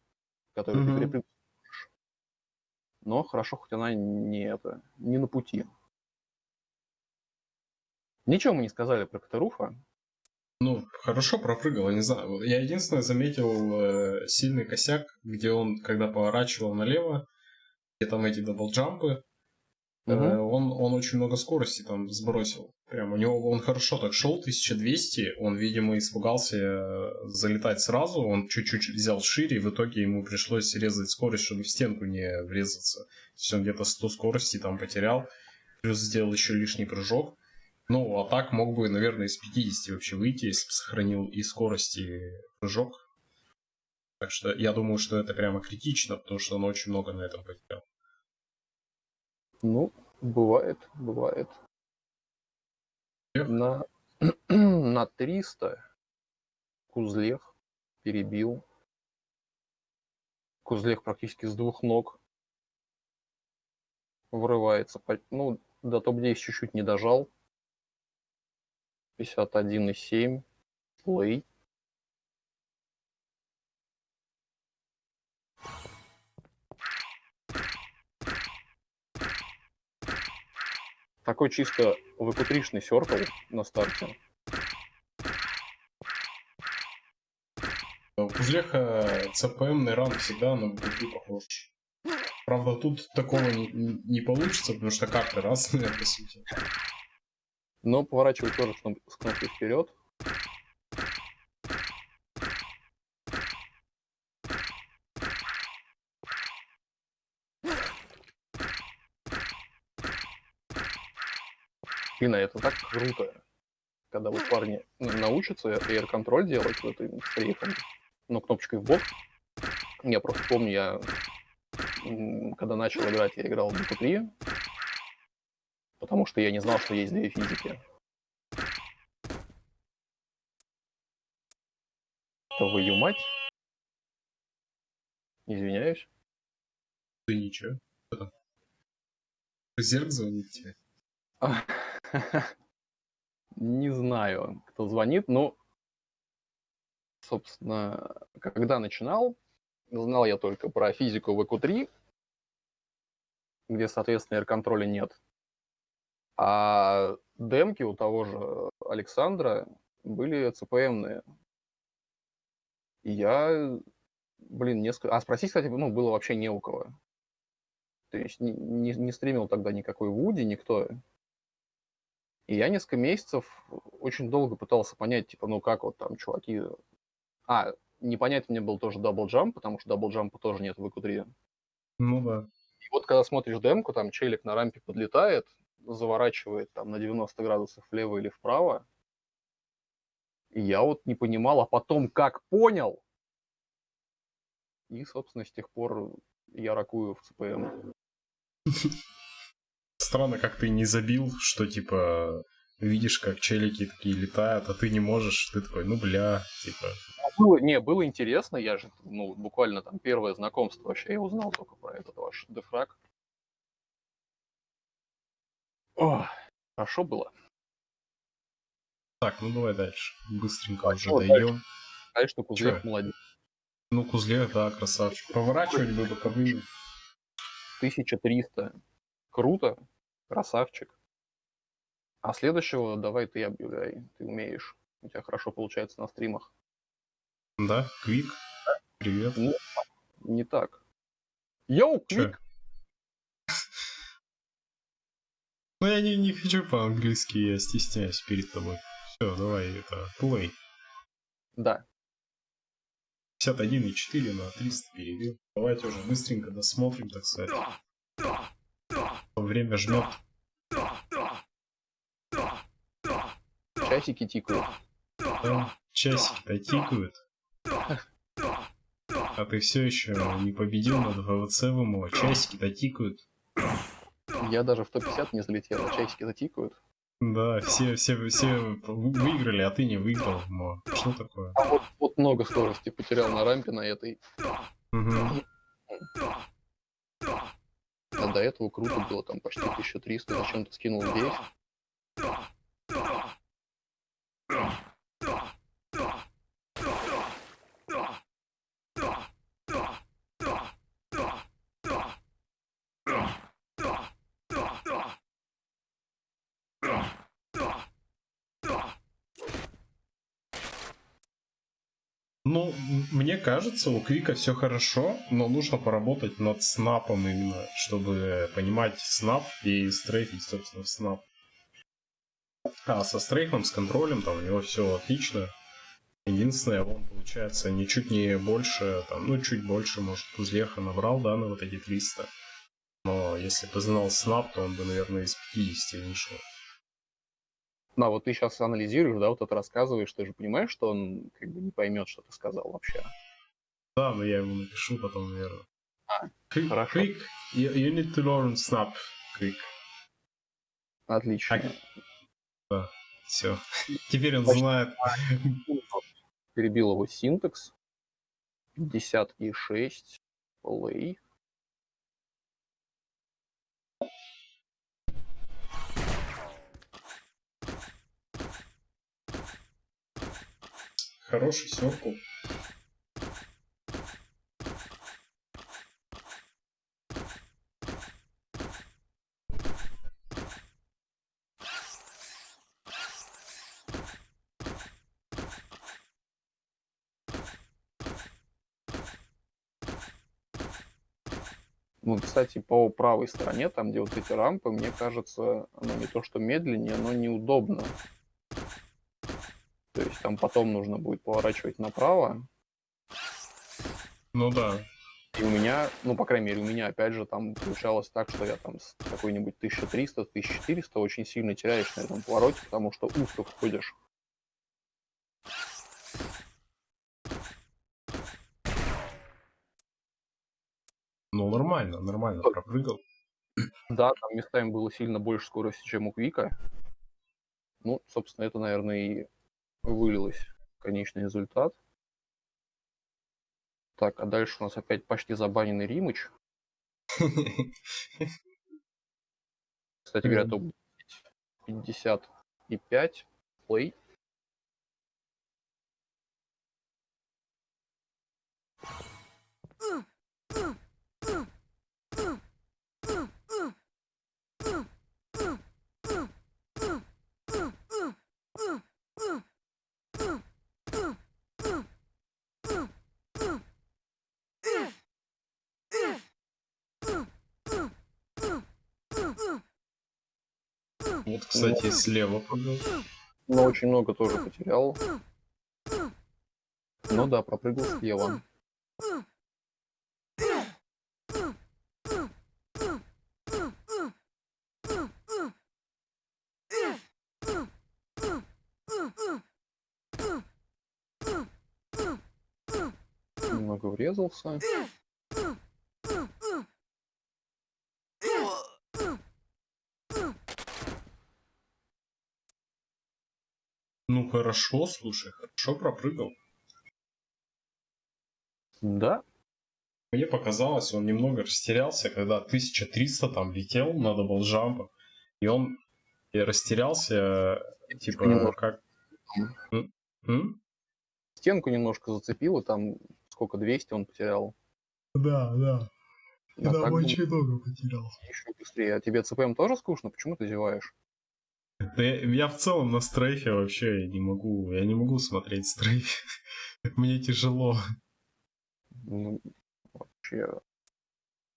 которую ты Мгм. Но хорошо, хоть она не это, не на пути. Ничего мы не сказали про Катаруфа. Ну, хорошо пропрыгал, я не знаю. Я единственное заметил э, сильный косяк, где он, когда поворачивал налево, где там эти даблджампы, Мгм. он, он очень много скорости там сбросил. Прям у него он хорошо так шел, 1200, он, видимо, испугался э, залетать сразу, он чуть-чуть взял шире, и в итоге ему пришлось резать скорость, чтобы в стенку не врезаться. То есть он где-то 100 скорости там потерял, плюс сделал еще лишний прыжок. Ну, а так мог бы, наверное, из 50 вообще выйти, если бы сохранил и скорость, и прыжок. Так что я думаю, что это прямо критично, потому что он очень много на этом потерял. Ну, бывает, бывает. Эх. На, *clears throat* на 300 Кузлех перебил. Кузлех практически с двух ног вырывается. По- Ну, до топ-10 чуть-чуть не дожал. 51,7. Плей. Такой чисто выкутришный серкл на старте. У Кузлеха ЦПМный ранг всегда на ВГП похож. Правда, тут такого не, не получится, потому что карты разные, *laughs* по сути. Но поворачивать тоже с кноп- с кнопкой вперед. Блин, а это так круто, когда вот парни ну, научатся air контроль делать в этой стрейфом, но кнопочкой в бок. Я просто помню, я когда начал играть, я играл в Dota 3, потому что я не знал, что есть две физики. Твою мать. Извиняюсь. Да ничего. Зерк звонит тебе? *laughs* *laughs* Не знаю, кто звонит, но, собственно, когда начинал, знал я только про физику в EQ3, где, соответственно, R-контроля нет. А демки у того же Александра были CPM-ные. И я, блин, несколько... А спросить, кстати, ну, было вообще не у кого. То есть не, не, не стримил тогда никакой Вуди, никто. И я несколько месяцев очень долго пытался понять, типа, ну как вот там чуваки... А, непонятно мне был тоже double jump, потому что double jump а тоже нет в Q3. Ну да. И вот когда смотришь демку, там челик на рампе подлетает, заворачивает там на 90 градусов влево или вправо, и я вот не понимал, а потом как понял, и, собственно, с тех пор я ракую в CPM. *laughs* Странно, как ты не забил, что, типа, видишь, как челики такие летают, а ты не можешь, ты такой, ну, бля, типа... Было, не, было интересно, я же, ну, буквально там первое знакомство вообще, я узнал только про этот ваш дефраг. О, хорошо было. Так, ну давай дальше. Быстренько а уже даем. Конечно, Кузлев Чё? молодец. Ну, Кузлев, да, красавчик. Поворачивать бы боковыми. 1300. Круто. Красавчик. А следующего давай ты объявляй. Ты умеешь. У тебя хорошо получается на стримах. Да, Квик. Привет. Ну, не так. Йоу, Квик! Ну, я не, не хочу по-английски, я стесняюсь перед тобой. Все, давай, это, play. Да. 51,4 на 300 перебил. Давайте уже быстренько досмотрим, так сказать. Время жмет. Часики тикают. Да, часики-то тикают. А ты все еще не победил над ВВЦ ВМО. Часики-то тикают. Я даже в топ-50 не залетел, а часики-то тикают. Да, все, все, все выиграли, а ты не выиграл. Но что такое? А вот, вот много скорости потерял на рампе на этой. Угу. До этого круто было, там почти 1300, зачем ты скинул здесь? Ну, мне кажется, у Квика все хорошо, но нужно поработать над снапом именно, чтобы понимать снап и стрейфить, собственно, снап. А со стрейфом, с контролем, там у него все отлично. Единственное, он, получается, ничуть не больше, там, ну, чуть больше, может, Кузлеха набрал, да, на вот эти 300. Но если бы знал снап, то он бы, наверное, из 50 вышел. Ну, а вот ты сейчас анализируешь, да, вот это рассказываешь, ты же понимаешь, что он как бы не поймет, что ты сказал вообще. Да, но я ему напишу потом, наверное. А, quick, хорошо. Quick, you, you need to learn snap, quick. Отлично. Так. Да, все. *laughs* Теперь он знает. Перебил его синтекс. 56 play. Хороший серкл. Ну, кстати, по правой стороне, там, где вот эти рампы, мне кажется, оно не то что медленнее, но неудобно. Там потом нужно будет поворачивать направо. Ну да. И у меня, ну, по крайней мере, у меня, опять же, там получалось так, что я там с какой-нибудь 1300-1400 очень сильно теряешь на этом повороте, потому что узко входишь. Ну, нормально, нормально пропрыгал. Да, там местами было сильно больше скорости, чем у Квика. Ну, собственно, это, наверное, и вылилось конечный результат. Так, а дальше у нас опять почти забаненный Римыч. Кстати говоря, топ 55 плей. Вот, кстати, слева прыгал. Но очень много тоже потерял. Ну да, пропрыгал слева. Немного врезался. Ну хорошо, слушай, хорошо пропрыгал. Да, Мне показалось, он немного растерялся, когда 1300 там летел на даблджампах, и он и растерялся, типа, Немного. как... М? М? стенку немножко зацепило, там сколько, 200 он потерял. Да, да. А так бы много потерял. еще быстрее. А тебе ЦПМ тоже скучно? Почему ты зеваешь? Да я, я в целом на стрейфе вообще не могу, я не могу смотреть стрейф. *laughs* Мне тяжело. Ну, вообще,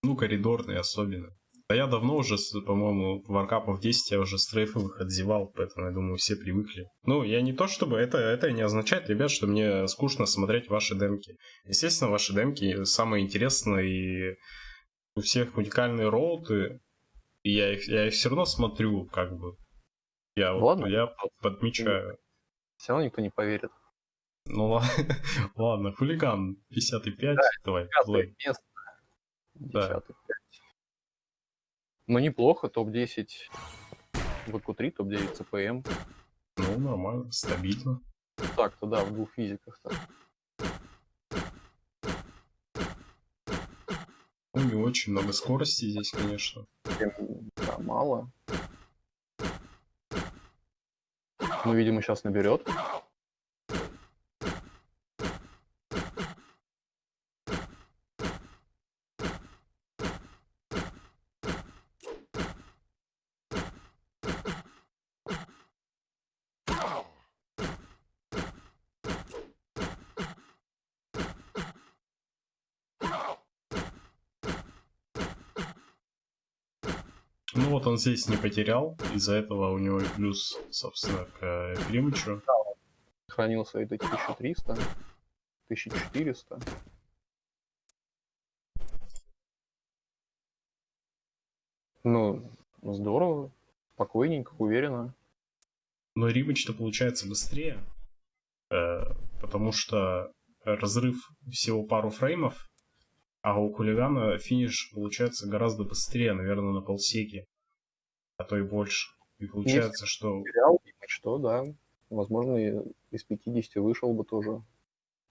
Ну, коридорный особенно. Да я давно уже, по-моему, варкапов 10 я уже стрейфовых отзевал, поэтому, я думаю, все привыкли. Ну, я не то чтобы... Это, это не означает, ребят, что мне скучно смотреть ваши демки. Естественно, ваши демки самые интересные, и у всех уникальные роуты, и я их, я их все равно смотрю, как бы. Я, вот- Ладно. я подмечаю. все равно никто не поверит. Ну ла- *laughs* ладно, хулиган 55, давай, Пятое плей. место. Да. Ну, неплохо, топ-10 ВК-3, топ-9 ЦПМ. Ну, нормально, стабильно. Так-то, да, в двух физиках. Так. Ну, не очень много скорости здесь, конечно. Да, мало. Ну, видимо, сейчас наберет. Ну вот он здесь не потерял, из-за этого у него и плюс, собственно, к э, Климычу. Хранил свои до 1300, 1400. Ну, здорово, спокойненько, уверенно. Но Римыч-то получается быстрее, э, потому что разрыв всего пару фреймов, а у хулигана финиш получается гораздо быстрее, наверное, на полсеки, а то и больше. И получается, что Терял, что, да. Возможно, из 50 вышел бы тоже.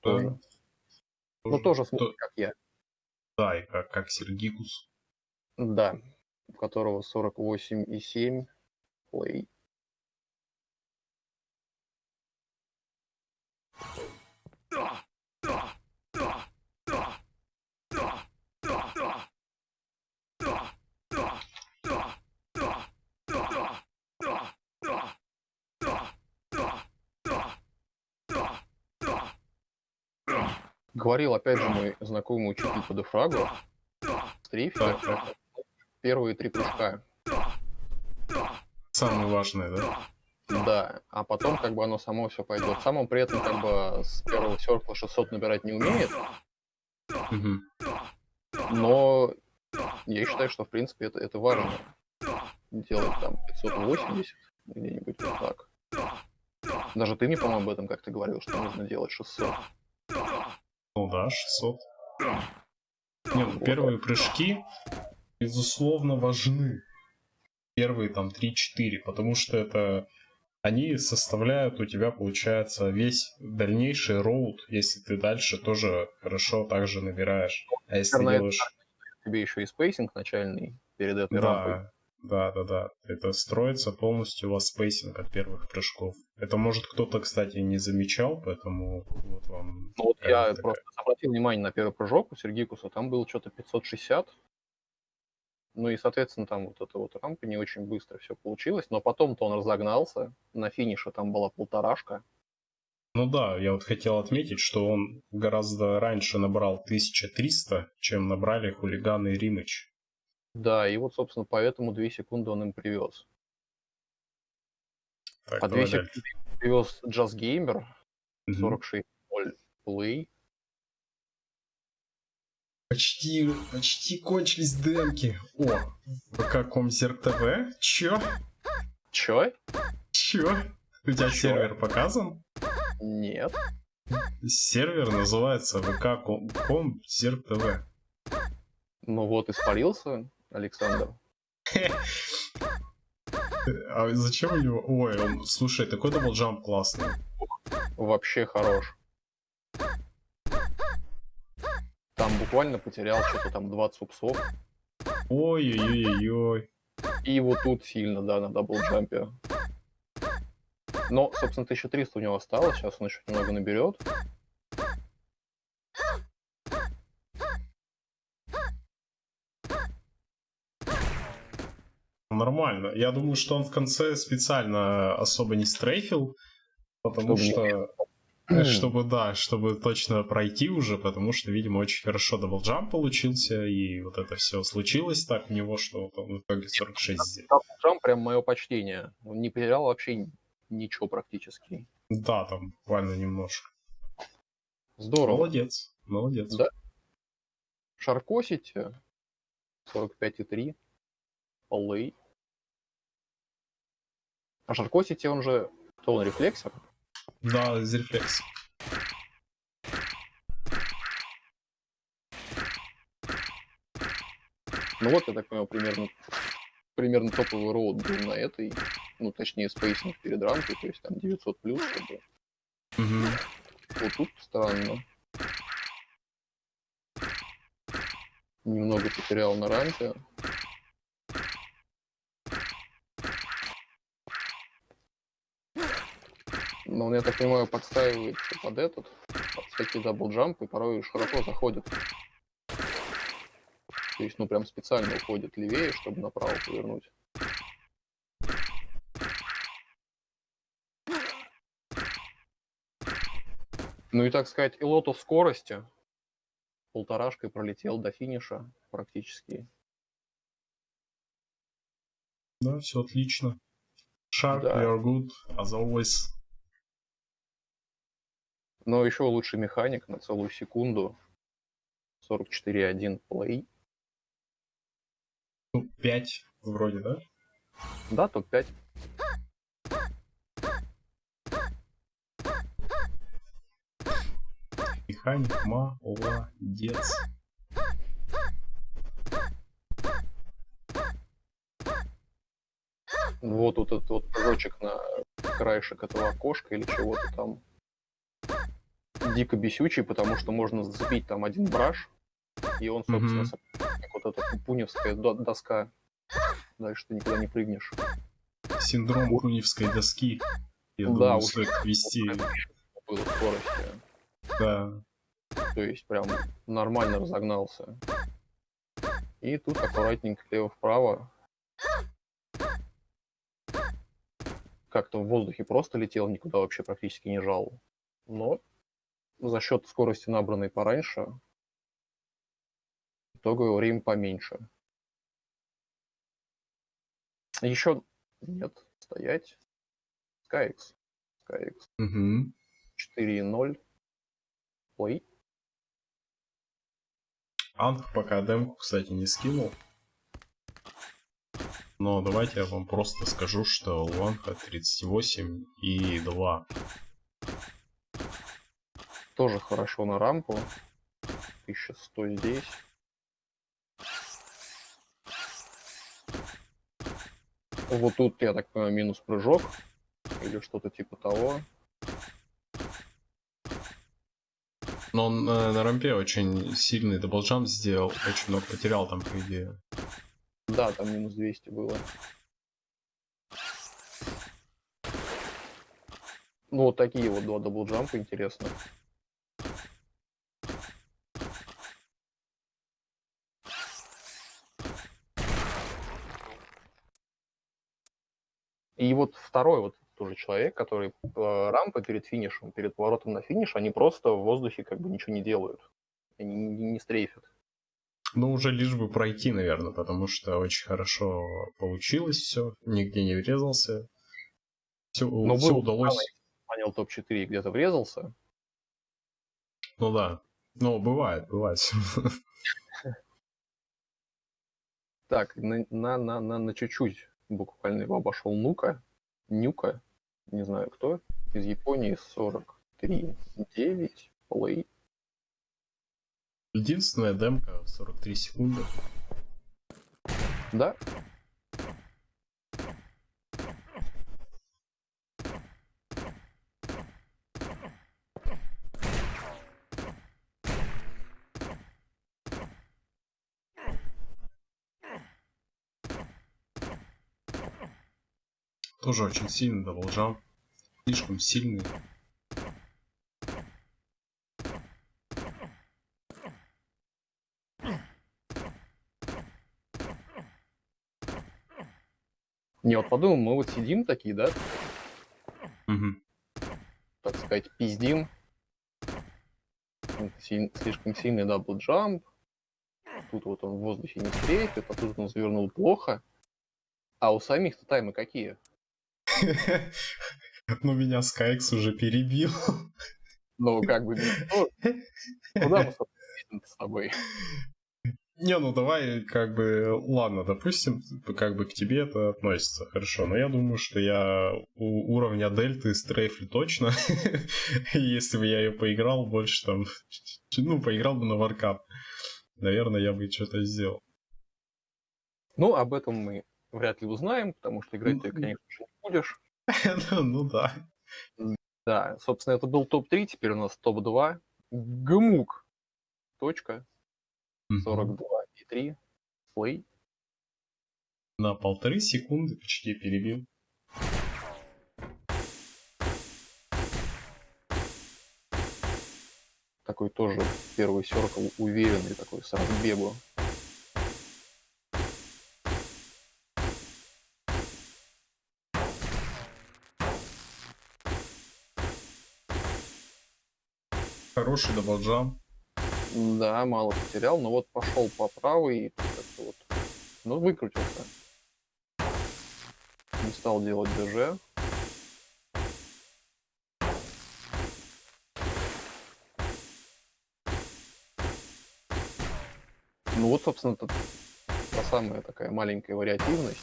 Тоже. Ну, тоже, то- смотри, как я. да, и как, как Сергикус. Да, у которого 48,7 плей. Говорил, опять же, мой знакомый учитель по дефрагу, стрейфе, Так, так. первые три прыжка. Самое важное, да? Да, а потом как бы оно само все пойдет. Сам он при этом как бы с первого серкла 600 набирать не умеет, Мгм. Но я считаю, что, в принципе, это, это важно. Делать там 580 где-нибудь вот так. Даже ты мне, по-моему, об этом как-то говорил, что нужно делать 600. Ну да, 600. Нет, ну, первые прыжки, безусловно, важны. Первые там 3-4, потому что это они составляют у тебя, получается, весь дальнейший route, если ты дальше тоже хорошо также набираешь. А если ты делаешь... Тебе еще и spacing начальный перед этой да, рампой. Да, да, да. Это строится полностью у вас spacing от первых прыжков. Это может кто-то, кстати, не замечал, поэтому вот вам... Ну вот я такая... просто обратил внимание на первый прыжок у Сергикуса, там было что-то 560, ну и, соответственно, там вот эта вот рампа не очень быстро все получилось, но потом-то он разогнался, на финише там была полторашка. Ну да, я вот хотел отметить, что он гораздо раньше набрал 1300, чем набрали хулиганы и Римыч. Да, и вот, собственно, поэтому 2 секунды он им привез. Так, По 2 секунды привез Just Gamer, 46.0 Play, Почти, почти кончились демки. О, ВК Комсерк ТВ? Чё? Чё? Чё? У тебя Чё? сервер показан? Нет. Сервер называется ВК Комсерк ТВ. Ну вот, испарился, Александр. А зачем у него... Ой, он... слушай, такой double jump классный. Вообще хорош. Там буквально потерял что-то там 20 ups ов. Ой-ой-ой-ой. И вот тут сильно, да, на double jump е. Но, собственно, 1300 у него осталось, сейчас он еще немного наберет. Нормально. Я думаю, что он в конце специально особо не стрейфил, потому Чтобы что... Не Мм. Чтобы, да, чтобы точно пройти уже, потому что, видимо, очень хорошо double jump получился, и вот это все случилось так у него, что вот он в итоге 46 сделал. Double jump прям мое почтение. Он не потерял вообще ничего практически. Да, там буквально немножко. Здорово. Молодец, молодец. Да. Шаркосите 45,3. Полей. А Шаркосите он же... Кто он, рефлексор? Да, из рефлекс. Ну вот, я так понял, примерно, примерно топовый роут был на этой, ну, точнее, спейсинг перед рамкой, то есть там 900 плюс, чтобы... Угу. Вот тут странно. Немного потерял на рампе. Но он, я так понимаю, подстраивается под этот, под всякие double jump, и порой широко заходит. То есть, ну, прям специально уходит левее, чтобы направо повернуть. Ну и, так сказать, и лоту скорости полторашкой пролетел до финиша практически. Да, все отлично. Shark, да. we are good, as always. Но еще лучший механик на целую секунду. 44.1 плей. Топ-5 вроде, да? Да, топ-5. Механик молодец. Вот тут этот вот прыжочек на краешек этого окошка или чего-то там дико бесючий, потому что можно зацепить там один браш, и он, собственно, mm-hmm. как вот эта пуневская доска. Дальше ты никуда не прыгнешь. Синдром пуневской доски. Я да, думаю, стоит вести. Было скорости. Да. То есть прям нормально разогнался. И тут аккуратненько лево-вправо. Как-то в воздухе просто летел, никуда вообще практически не жал. Но за счет скорости, набранной пораньше, итоговое время поменьше. Еще нет, стоять. SkyX. SkyX. Угу. 4.0. Ой. Анг пока демку, кстати, не скинул. Но давайте я вам просто скажу, что у Анха 38 и 2. Тоже хорошо на рампу. 1100 здесь. Вот тут, я так понимаю, минус прыжок. Или что-то типа того. Но он э, на рампе очень сильный double jump сделал. Очень много потерял там, по идее. Да, там минус 200 было. Ну, вот такие вот два double jump а интересно. И вот второй вот тоже человек, который э, рампа перед финишем, перед поворотом на финиш, они просто в воздухе как бы ничего не делают. Они не, не стрейфят. Ну, уже лишь бы пройти, наверное, потому что очень хорошо получилось все, нигде не врезался. Все, Но все был удалось. Понял топ-4 и где-то врезался. Ну да. Ну, бывает, бывает. Так, на, на, на, на чуть-чуть буквально его обошел Нука. Нюка, не знаю кто, из Японии 43, 9, плей. Единственная демка 43 секунды. Да, Тоже очень сильный double jump. Слишком сильный. не вот подумал, мы вот сидим такие, да, Мгм. так сказать, пиздим. Слишком сильный double jump. Тут вот он в воздухе не стрейфит, а тут он завернул плохо. А у самих-то таймы какие? Ну, меня Скайкс уже перебил. Ну, как бы, ну, куда мы, с тобой? Не, ну давай, как бы, ладно, допустим, как бы к тебе это относится, хорошо, но я думаю, что я у уровня дельты стрейфлю точно, *laughs* если бы я ее поиграл больше там, ну, поиграл бы на варкап, наверное, я бы что-то сделал. Ну, об этом мы вряд ли узнаем, потому что играть ты, конечно не будешь. *laughs* Ну да. Да, собственно, это был топ-3, теперь у нас топ-2. Гмук. Точка. 42 и 3. Слей. На полторы секунды почти перебил. Такой тоже первый circle уверенный, такой с разбегу. Хороший double jump. Да, мало потерял, но вот пошел по правой и как-то вот, ну, выкрутился. Не стал делать ДЖ. Ну вот, собственно, это та самая такая маленькая вариативность.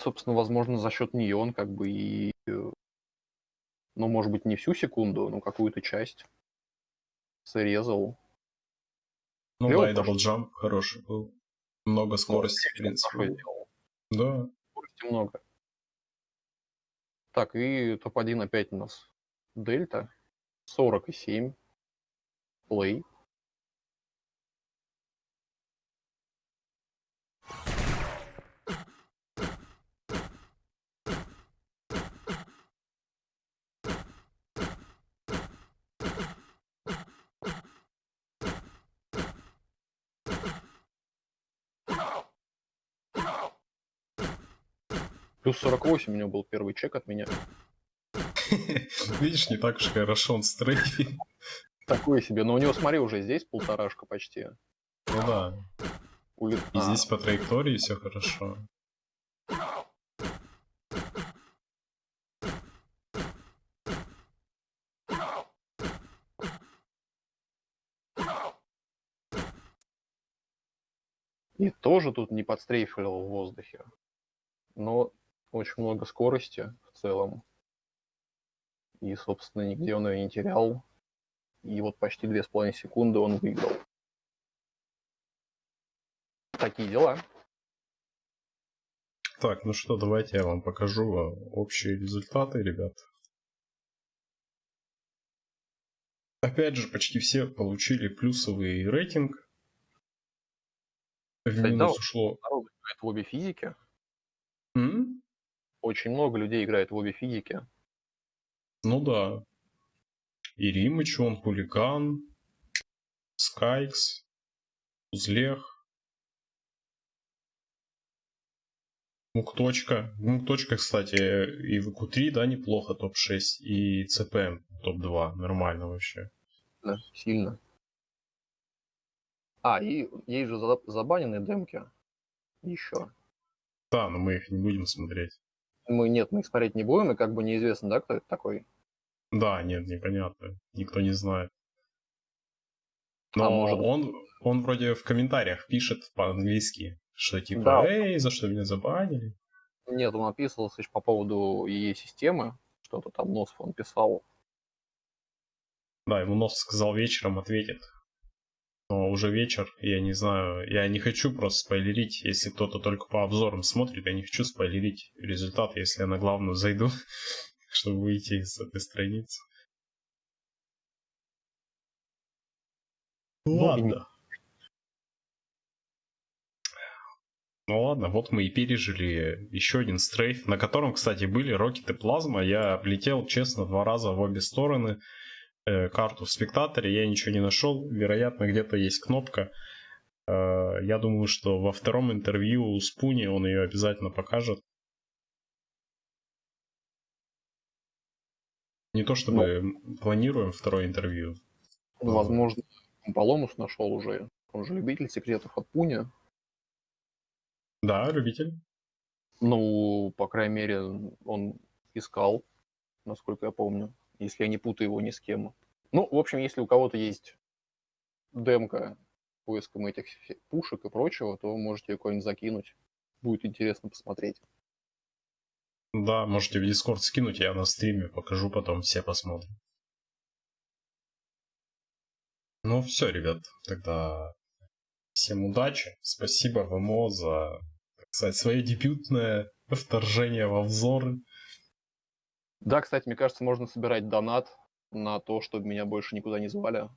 Собственно, возможно, за счет нее он как бы и, э, ну, может быть, не всю секунду, но какую-то часть срезал. Ну Клёво да, и double jump хороший был. Много скорости, в Хорошо принципе. Да. Скорости много. Так, и топ-1 опять у нас Дельта. 47. Плей. Плюс 48 у него был первый чек от меня. *laughs* Видишь, не так уж хорошо он стрейфит. Такое себе. Но у него, смотри, уже здесь полторашка почти. Ну да. И здесь а. по траектории все хорошо. И тоже тут не подстрейфил в воздухе. Но очень много скорости в целом. И, собственно, нигде он ее не терял. И вот почти две с половиной секунды он выиграл. Такие дела. Так, ну что, давайте я вам покажу а, общие результаты, ребят. Опять же, почти все получили плюсовый рейтинг. В Кстати, минус да, ушло. Народ играет в обе физики. М? Очень много людей играет в обе физики. Ну да. И Римыч, он хулиган, Скайкс, Узлех, Мукточка. Мукточка, кстати, и в q 3 да, неплохо, топ-6, и ЦПМ топ-2, нормально вообще. Да, сильно. А, и есть же забаненные демки еще. Да, но мы их не будем смотреть. Мы нет, мы их смотреть не будем, и как бы неизвестно, да, кто это такой. Да, нет, непонятно. Никто не знает. Но а может... он, он вроде в комментариях пишет по-английски, что типа, да. эй, за что меня забанили? Нет, он описывался по поводу ее системы, что-то там Носов он писал. Да, ему Носов сказал вечером ответит. Но уже вечер, я не знаю, я не хочу просто спойлерить, если кто-то только по обзорам смотрит, я не хочу спойлерить результат, если я на главную зайду, *laughs* чтобы выйти из этой страницы. Ну, ладно. Ну ладно, вот мы и пережили еще один стрейф, на котором, кстати, были рокеты плазма. Я облетел, честно, два раза в обе стороны. Э, карту в спектаторе, я ничего не нашел. Вероятно, где-то есть кнопка. Э, я думаю, что во втором интервью у Спуни он ее обязательно покажет. Не то чтобы ну, планируем второе интервью. Ну, возможно, Поломус нашел уже. Он же любитель секретов от Пуни. Да, любитель. Ну, по крайней мере, он искал, насколько я помню если я не путаю его ни с кем. Ну, в общем, если у кого-то есть демка поиском этих пушек и прочего, то можете какой-нибудь закинуть. Будет интересно посмотреть. Да, можете в Discord скинуть, я на стриме покажу, потом все посмотрим. Ну все, ребят, тогда всем удачи. Спасибо ВМО за, так сказать, свое дебютное вторжение в обзоры. Да, кстати, мне кажется, можно собирать донат на то, чтобы меня больше никуда не звали.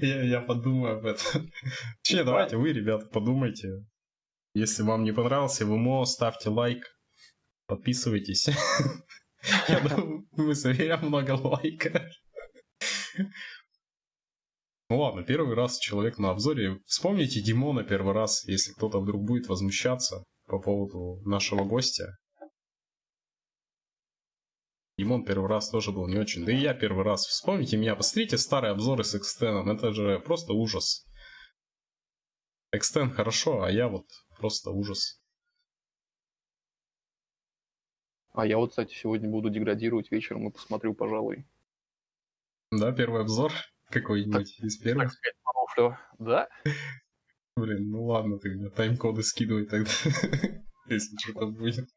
я, подумаю об этом. Че, давайте вы, ребята, подумайте. Если вам не понравился ВМО, ставьте лайк, подписывайтесь. *laughs* Я думаю, мы соберем много лайка. Ну ладно, первый раз человек на обзоре. Вспомните Димона первый раз, если кто-то вдруг будет возмущаться по поводу нашего гостя. Димон первый раз тоже был не очень. Да и я первый раз. Вспомните меня, посмотрите старые обзоры с экстеном. Это же просто ужас. Экстен хорошо, а я вот просто ужас. А я вот, кстати, сегодня буду деградировать вечером и посмотрю, пожалуй. Да, первый обзор какой-нибудь из первых. Так сказать. Да? Блин, ну ладно, ты мне тайм-коды скидывай тогда, *laughs* если что-то будет.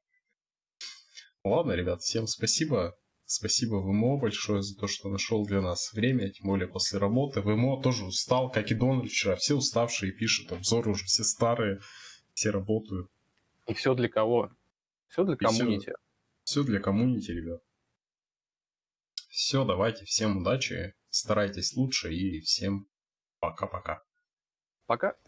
Ладно, ребят, всем спасибо. Спасибо ВМО большое за то, что нашел для нас время, тем более после работы. ВМО тоже устал, как и Дональд вчера. Все уставшие пишут, обзоры уже все старые, все работают. И все для кого? Все для комьюнити. Все, все для комьюнити, ребят. Все, давайте, всем удачи, старайтесь лучше и всем пока-пока. Пока. -пока. пока.